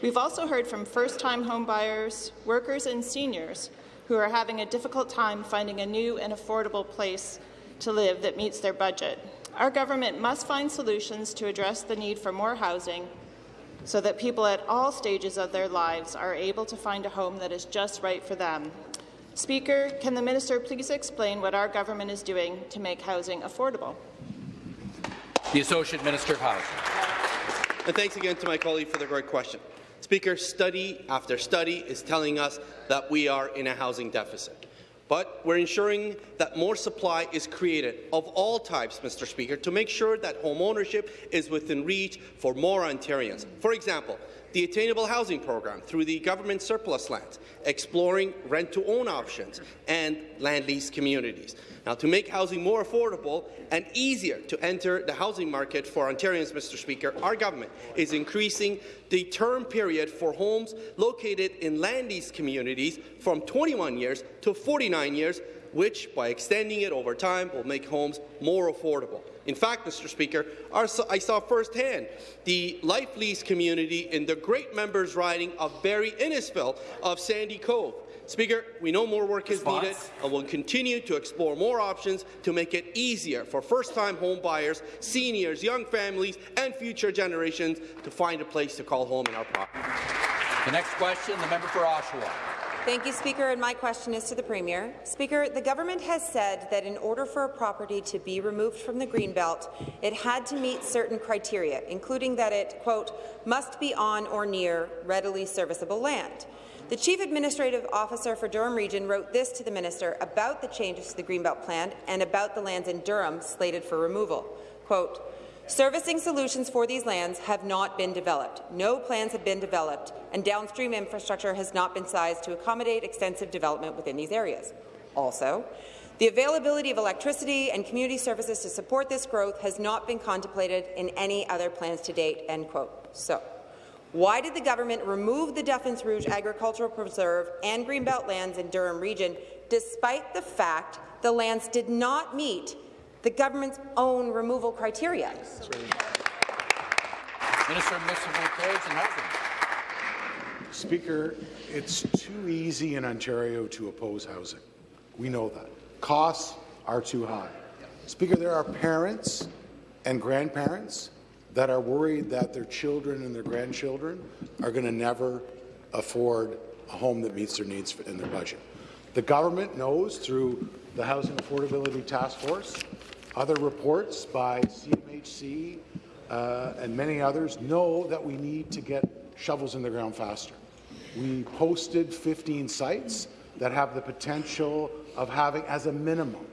We've also heard from first-time homebuyers, workers and seniors who are having a difficult time finding a new and affordable place to live that meets their budget. Our government must find solutions to address the need for more housing so that people at all stages of their lives are able to find a home that is just right for them. Speaker, can the minister please explain what our government is doing to make housing affordable? The Associate Minister of Housing. And thanks again to my colleague for the great question. Speaker, study after study is telling us that we are in a housing deficit. But we're ensuring that more supply is created of all types, Mr. Speaker, to make sure that home ownership is within reach for more Ontarians. For example, the Attainable Housing Program through the government surplus lands, exploring rent-to-own options, and land lease communities. Now, to make housing more affordable and easier to enter the housing market for Ontarians, Mr. Speaker, our government is increasing the term period for homes located in land lease communities from 21 years to 49 years, which, by extending it over time, will make homes more affordable. In fact, Mr. Speaker, I saw firsthand the life lease community in the great members riding of Barrie Innisfil of Sandy Cove. Speaker, we know more work is needed and will continue to explore more options to make it easier for first-time home buyers, seniors, young families and future generations to find a place to call home in our province. The next question, the member for Oshawa. Thank you, Speaker, and my question is to the Premier. Speaker, the government has said that in order for a property to be removed from the Greenbelt, it had to meet certain criteria, including that it, quote, must be on or near readily serviceable land. The Chief Administrative Officer for Durham Region wrote this to the Minister about the changes to the Greenbelt Plan and about the lands in Durham slated for removal. Quote, Servicing solutions for these lands have not been developed. No plans have been developed, and downstream infrastructure has not been sized to accommodate extensive development within these areas. Also, the availability of electricity and community services to support this growth has not been contemplated in any other plans to date. End quote. So, why did the government remove the Duffins Rouge Agricultural Preserve and Greenbelt lands in Durham Region, despite the fact the lands did not meet the government's own removal criteria? Minister of Municipal Affairs and Housing. Speaker, it's too easy in Ontario to oppose housing. We know that. Costs are too high. Speaker, there are parents and grandparents that are worried that their children and their grandchildren are going to never afford a home that meets their needs in their budget. The government knows through the Housing Affordability Task Force, other reports by CMHC uh, and many others know that we need to get shovels in the ground faster. We posted 15 sites that have the potential of having, as a minimum,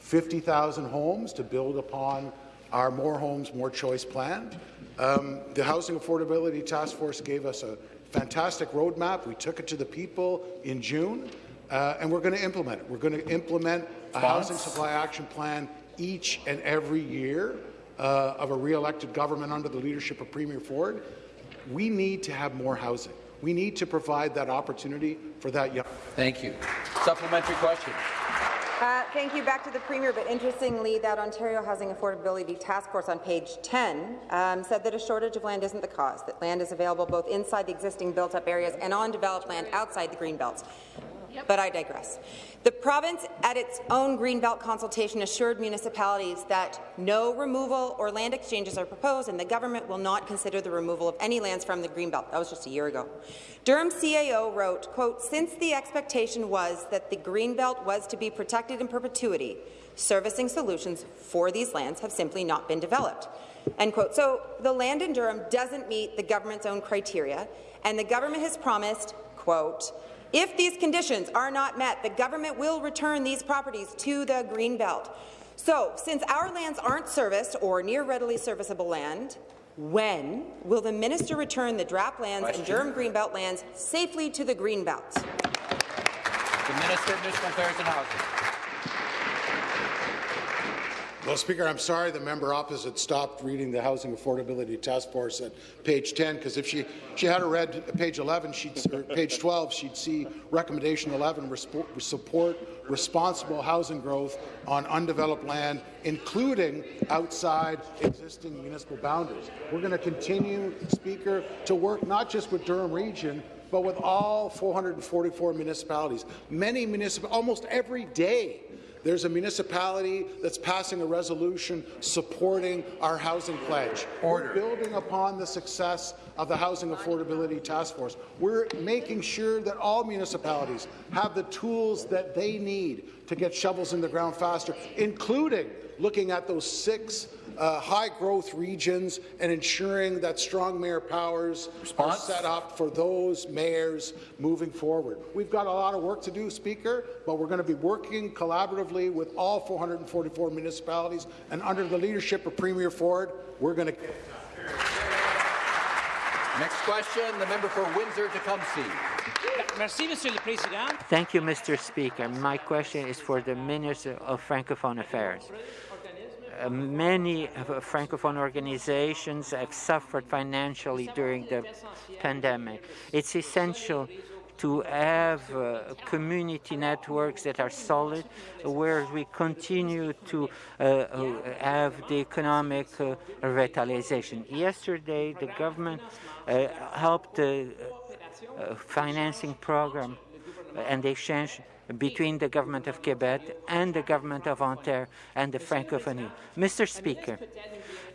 50,000 homes to build upon our More Homes, More Choice plan. Um, the Housing Affordability Task Force gave us a fantastic roadmap. We took it to the people in June, uh, and we're going to implement it. We're going to implement a housing supply action plan each and every year uh, of a re-elected government under the leadership of Premier Ford. We need to have more housing. We need to provide that opportunity for that young. Thank you. Supplementary question. Uh, thank you. Back to the Premier, but interestingly, that Ontario Housing Affordability Task Force on page 10 um, said that a shortage of land isn't the cause, that land is available both inside the existing built-up areas and on developed land outside the green belts. But I digress. The province, at its own Greenbelt consultation, assured municipalities that no removal or land exchanges are proposed, and the government will not consider the removal of any lands from the Greenbelt. That was just a year ago. Durham CAO wrote, quote, since the expectation was that the Greenbelt was to be protected in perpetuity, servicing solutions for these lands have simply not been developed. End quote. So the land in Durham doesn't meet the government's own criteria, and the government has promised, quote, if these conditions are not met, the government will return these properties to the Greenbelt. So, since our lands aren't serviced or near readily serviceable land, when will the minister return the DRAP lands Question. and Durham Greenbelt lands safely to the Greenbelt? The Minister of Municipal Affairs and Housing. Well, Speaker, I'm sorry the member opposite stopped reading the Housing Affordability Task Force at page 10, because if she, she had read page 11, she'd, or page 12, she'd see recommendation 11, support responsible housing growth on undeveloped land, including outside existing municipal boundaries. We're going to continue, Speaker, to work not just with Durham Region, but with all 444 municipalities. Many municipal, almost every day, there's a municipality that's passing a resolution supporting our housing pledge. Order. We're building upon the success of the Housing Affordability Task Force. We're making sure that all municipalities have the tools that they need to get shovels in the ground faster, including looking at those six uh, high-growth regions and ensuring that strong mayor powers Response? are set up for those mayors moving forward. We've got a lot of work to do, Speaker, but we're going to be working collaboratively with all 444 municipalities, and under the leadership of Premier Ford, we're going to Next question, the member for Windsor-Tecumseh. Thank you, Mr. Speaker. My question is for the Minister of Francophone Affairs. Uh, many Francophone organizations have suffered financially during the pandemic. It's essential to have uh, community networks that are solid, where we continue to uh, uh have the economic uh, revitalization. Yesterday, the government uh, helped Uh, financing program uh, and the exchange between the Government of Quebec and the Government of Ontario and the Francophonie. Mr. Speaker,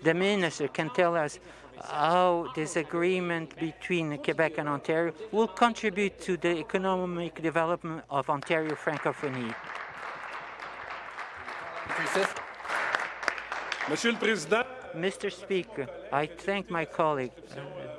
the Minister can tell us how this agreement between Quebec and Ontario will contribute to the economic development of Ontario Francophonie. Monsieur le Président, Mr. Speaker, I thank my colleague,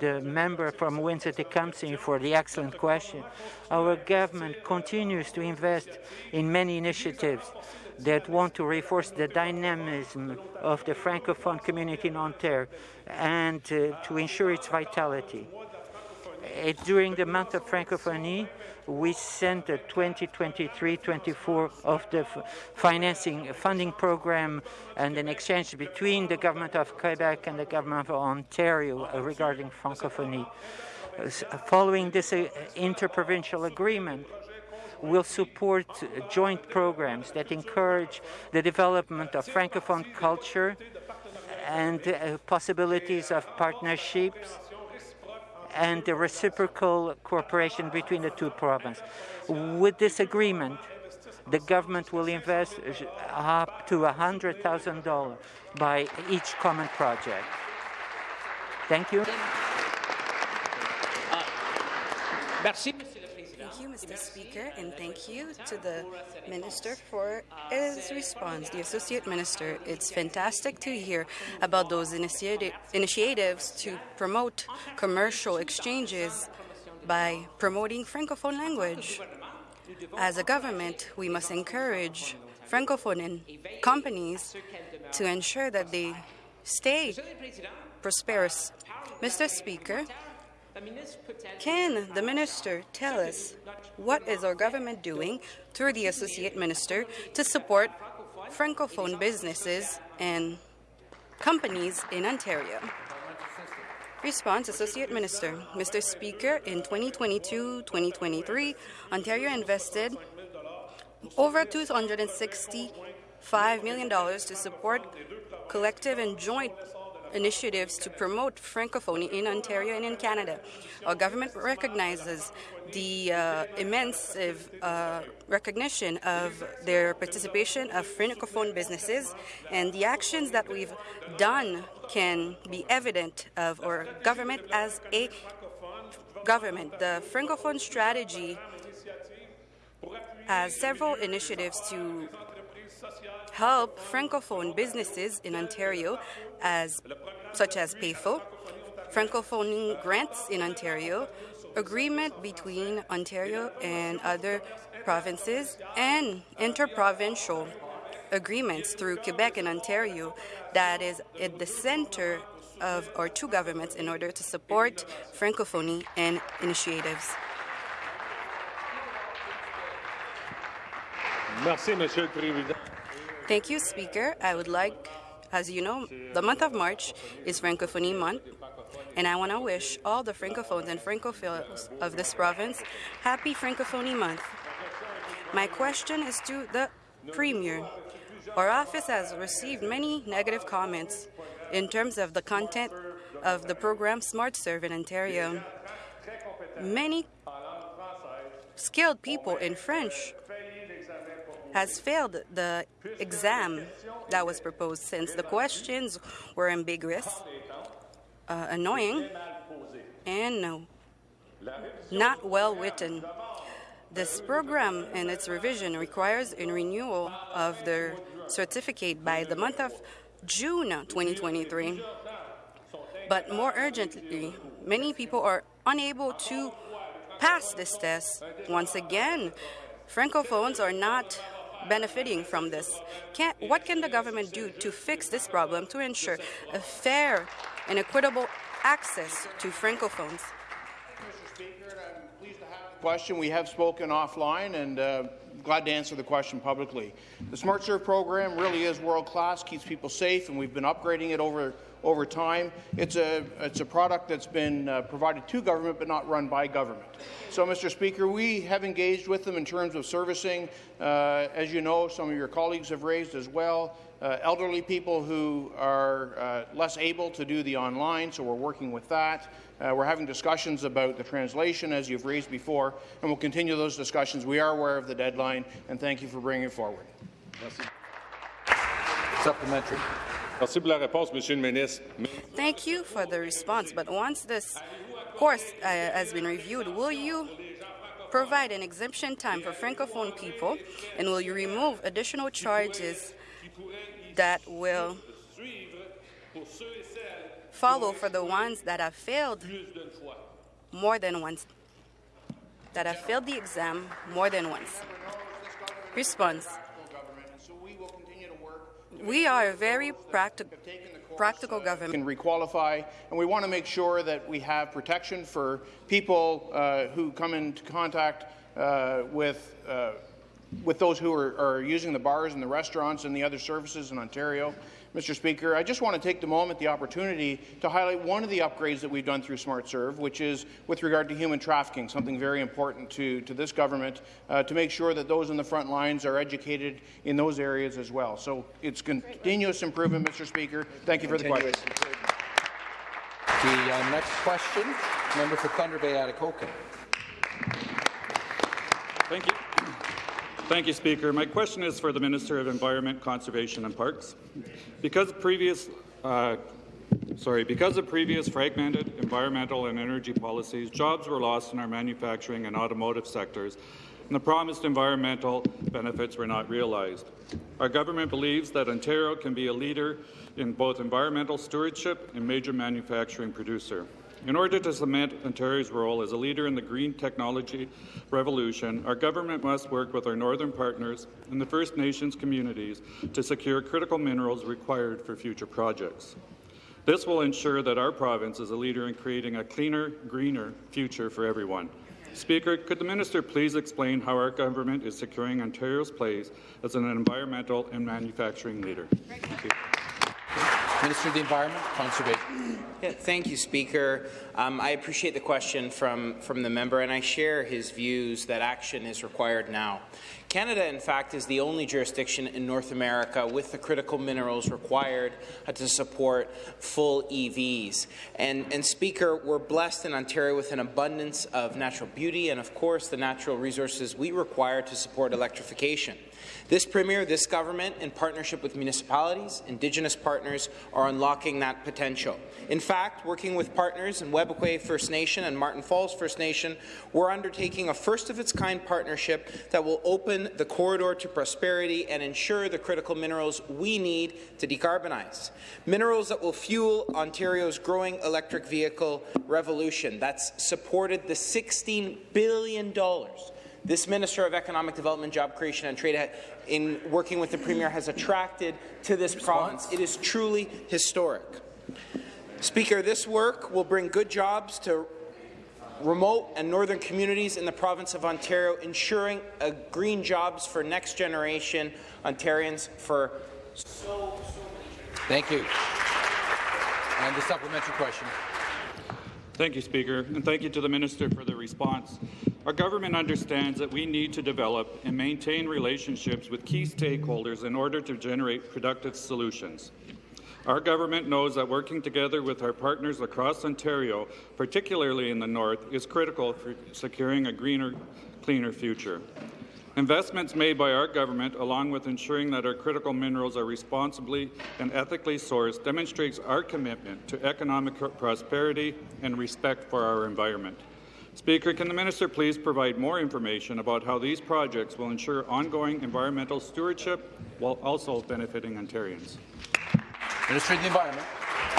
the member from Windsor-Tecumseh, for the excellent question. Our government continues to invest in many initiatives that want to reinforce the dynamism of the Francophone community in Ontario and uh, to ensure its vitality. Uh, during the month of Francophonie, we sent a 2023-24 of the financing funding program and an exchange between the government of Quebec and the government of Ontario regarding Francophonie. Following this uh, interprovincial agreement, will support joint programs that encourage the development of Francophone culture and uh, possibilities of partnerships and the reciprocal cooperation between the two provinces. With this agreement, the government will invest up to $100,000 by each common project. Thank you. Uh, merci. Mr. Speaker, and thank you to the Minister for his response, the Associate Minister. It's fantastic to hear about those initiati initiatives to promote commercial exchanges by promoting Francophone language. As a government, we must encourage Francophone companies to ensure that they stay prosperous. Mr. Speaker, can the minister tell us what is our government doing through the associate minister to support francophone businesses and companies in Ontario? Response, Associate Minister. Mr. Speaker, in 2022-2023, Ontario invested over $265 million to support collective and joint initiatives to promote Francophonie in Ontario and in Canada. Our government recognizes the uh, immense uh, recognition of their participation of Francophone businesses and the actions that we've done can be evident of our government as a government. The Francophone strategy has several initiatives to help Francophone businesses in Ontario, as, such as PAYFO, Francophone grants in Ontario, agreement between Ontario and other provinces, and interprovincial agreements through Quebec and Ontario that is at the center of our two governments in order to support Francophonie and initiatives. Merci, Monsieur le Président. Thank you, Speaker. I would like, as you know, the month of March is Francophonie Month, and I want to wish all the Francophones and Francophiles of this province happy Francophonie Month. My question is to the Premier. Our office has received many negative comments in terms of the content of the program Smart Serve in Ontario. Many skilled people in French has failed the exam that was proposed since the questions were ambiguous, uh, annoying, and no, not well written. This program and its revision requires a renewal of the certificate by the month of June 2023. But more urgently, many people are unable to pass this test. Once again, Francophones are not benefiting from this. Can, what can the government do to fix this problem to ensure a fair and equitable access to Francophones? question. We have spoken offline, and uh, glad to answer the question publicly. The Smart Serve program really is world class, keeps people safe, and we've been upgrading it over over time. It's a it's a product that's been uh, provided to government, but not run by government. So, Mr. Speaker, we have engaged with them in terms of servicing. Uh, as you know, some of your colleagues have raised as well. Uh, elderly people who are uh, less able to do the online, so we're working with that. Uh, we're having discussions about the translation, as you've raised before, and we'll continue those discussions. We are aware of the deadline, and thank you for bringing it forward. Supplementary. Thank you for the response, but once this course uh, has been reviewed, will you provide an exemption time for Francophone people, and will you remove additional charges that will follow for the ones that have failed more than once, that have failed the exam more than once. Response. We are a very practical practical government. Can requalify, and we want to make sure that we have protection for people uh, who come into contact uh, with uh, with those who are, are, using the bars and the restaurants and the other services in Ontario. Mr. Speaker, I just want to take the moment, the opportunity, to highlight one of the upgrades that we've done through Smart Serve, which is with regard to human trafficking, something very important to, to this government, uh, to make sure that those in the front lines are educated in those areas as well. So it's continuous improvement, Mr. Speaker. Thank you for the question. The uh, next question, member for Thunder Bay Atikokan. Thank you. Thank you, Speaker. My question is for the Minister of Environment, Conservation and Parks. Because previous uh, sorry, because of previous fragmented environmental and energy policies, jobs were lost in our manufacturing and automotive sectors, and the promised environmental benefits were not realized. Our government believes that Ontario can be a leader in both environmental stewardship and major manufacturing producer. In order to cement Ontario's role as a leader in the green technology revolution, our government must work with our northern partners and the First Nations communities to secure critical minerals required for future projects. This will ensure that our province is a leader in creating a cleaner, greener future for everyone. Speaker, could the minister please explain how our government is securing Ontario's place as an environmental and manufacturing leader? Thank you. Minister of the Environment, Conservation. Yeah, thank you, Speaker. Um, I appreciate the question from, from the member, and I share his views that action is required now. Canada, in fact, is the only jurisdiction in North America with the critical minerals required uh, to support full EVs. And, and Speaker, we're blessed in Ontario with an abundance of natural beauty and, of course, the natural resources we require to support electrification. This Premier, this government, in partnership with municipalities, Indigenous partners, are unlocking that potential. In fact, working with partners in Webequie First Nation and Martin Falls First Nation, we're undertaking a first-of-its-kind partnership that will open the corridor to prosperity and ensure the critical minerals we need to decarbonize. Minerals that will fuel Ontario's growing electric vehicle revolution. That's supported the $16 billion this Minister of Economic Development, Job Creation and Trade, in working with the Premier, has attracted to this province. It is truly historic. Speaker, this work will bring good jobs to remote and northern communities in the province of Ontario, ensuring green jobs for next generation Ontarians for so, so Thank you. And the supplementary question. Thank you, Speaker, and thank you to the Minister for the response. Our government understands that we need to develop and maintain relationships with key stakeholders in order to generate productive solutions. Our government knows that working together with our partners across Ontario, particularly in the north, is critical for securing a greener, cleaner future. Investments made by our government, along with ensuring that our critical minerals are responsibly and ethically sourced, demonstrates our commitment to economic prosperity and respect for our environment. Speaker, can the minister please provide more information about how these projects will ensure ongoing environmental stewardship while also benefiting Ontarians? Minister of the Environment.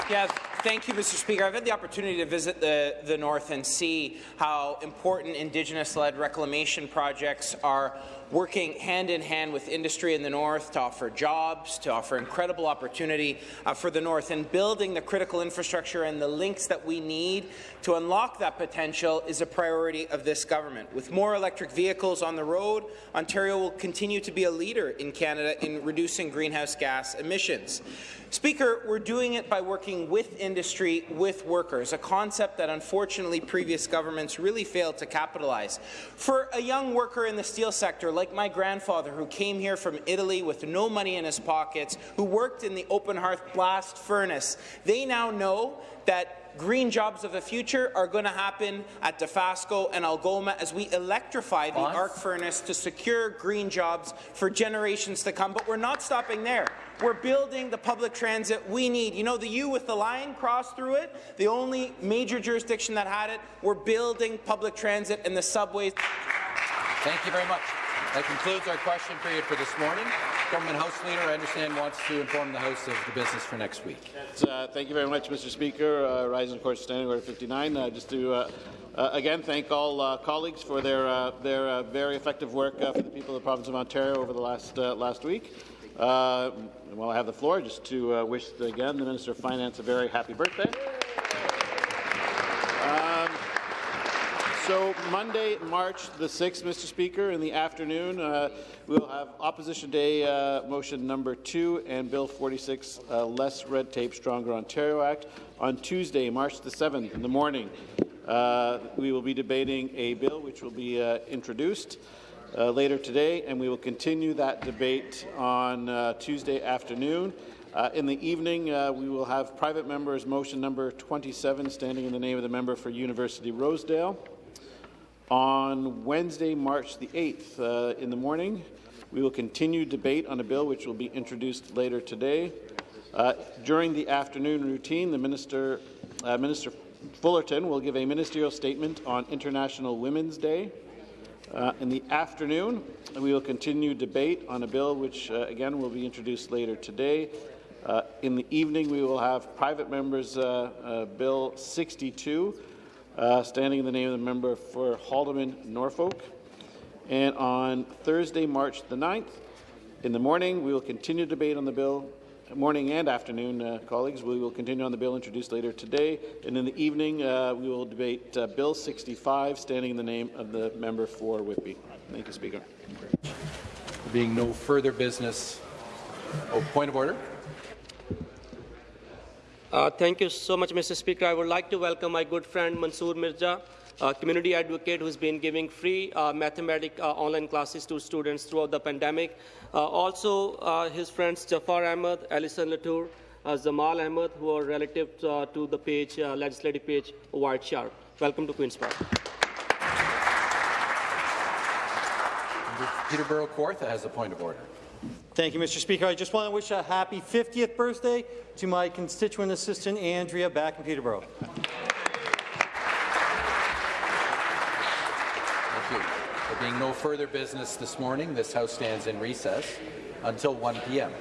Yes, thank you, Mr. Speaker. I've had the opportunity to visit the, the North and see how important Indigenous-led reclamation projects are working hand in hand with industry in the North to offer jobs, to offer incredible opportunity uh, for the North, and building the critical infrastructure and the links that we need to unlock that potential is a priority of this government. With more electric vehicles on the road, Ontario will continue to be a leader in Canada in reducing greenhouse gas emissions. Speaker, we're doing it by working with industry, with workers, a concept that unfortunately previous governments really failed to capitalize. For a young worker in the steel sector, like my grandfather who came here from Italy with no money in his pockets, who worked in the open hearth blast furnace, they now know that green jobs of the future are going to happen at Dofasco and Algoma as we electrify the arc furnace to secure green jobs for generations to come. But we're not stopping there. We're building the public transit we need. You know, the U with the line crossed through it, the only major jurisdiction that had it. We're building public transit and the subways. Thank you very much. That concludes our question period for this morning. Government House Leader, I understand, wants to inform the House of the business for next week. Uh, thank you very much, Mr. Speaker. Uh, rising, of course, Standing Order 59. Uh, just to uh, uh, again thank all uh, colleagues for their their very effective work for the people of the province of Ontario over the last last week. while I have the floor, just to wish again the Minister of Finance a very happy birthday. So Monday, March the 6th, Mr. Speaker, in the afternoon, uh, we'll have Opposition Day uh, motion number two and Bill 46, uh, Less Red Tape, Stronger Ontario Act. On Tuesday, March the 7th, in the morning, uh, we will be debating a bill which will be uh, introduced uh, later today, and we will continue that debate on Tuesday afternoon. Uh, in the evening, uh, we will have private members motion number 27, standing in the name of the member for University Rosedale. On Wednesday, March the 8th, uh, in the morning, we will continue debate on a bill which will be introduced later today. Uh, during the afternoon routine, the Minister, uh, Minister Fullerton will give a ministerial statement on International Women's Day. Uh, in the afternoon, we will continue debate on a bill which, uh, again, will be introduced later today. Uh, in the evening, we will have private members' Bill 62, uh, standing in the name of the member for Haldimand Norfolk. And on Thursday, March the 9th, in the morning, we will continue debate on the bill. Morning and afternoon, uh, colleagues, we will continue on the bill introduced later today. And in the evening, uh, we will debate uh, Bill 65, standing in the name of the member for Whitby. Thank you, Speaker. There being no further business. Oh, point of order. Uh, thank you so much, Mr. Speaker. I would like to welcome my good friend Mansoor Mirza a community advocate who's been giving free uh, mathematics uh, online classes to students throughout the pandemic. Uh, also, uh, his friends Jafar Ahmed, Alison Latour, uh, Zamal Ahmed, who are relatives uh, to the page, legislative page, White Sharp. Welcome to Queen's Park. Peterborough Kawartha has a point of order. Thank you, Mr. Speaker. I just want to wish a happy 50th birthday to my constituent assistant, Andrea, back in Peterborough. Thank you. There being no further business this morning, this House stands in recess until 1 p.m.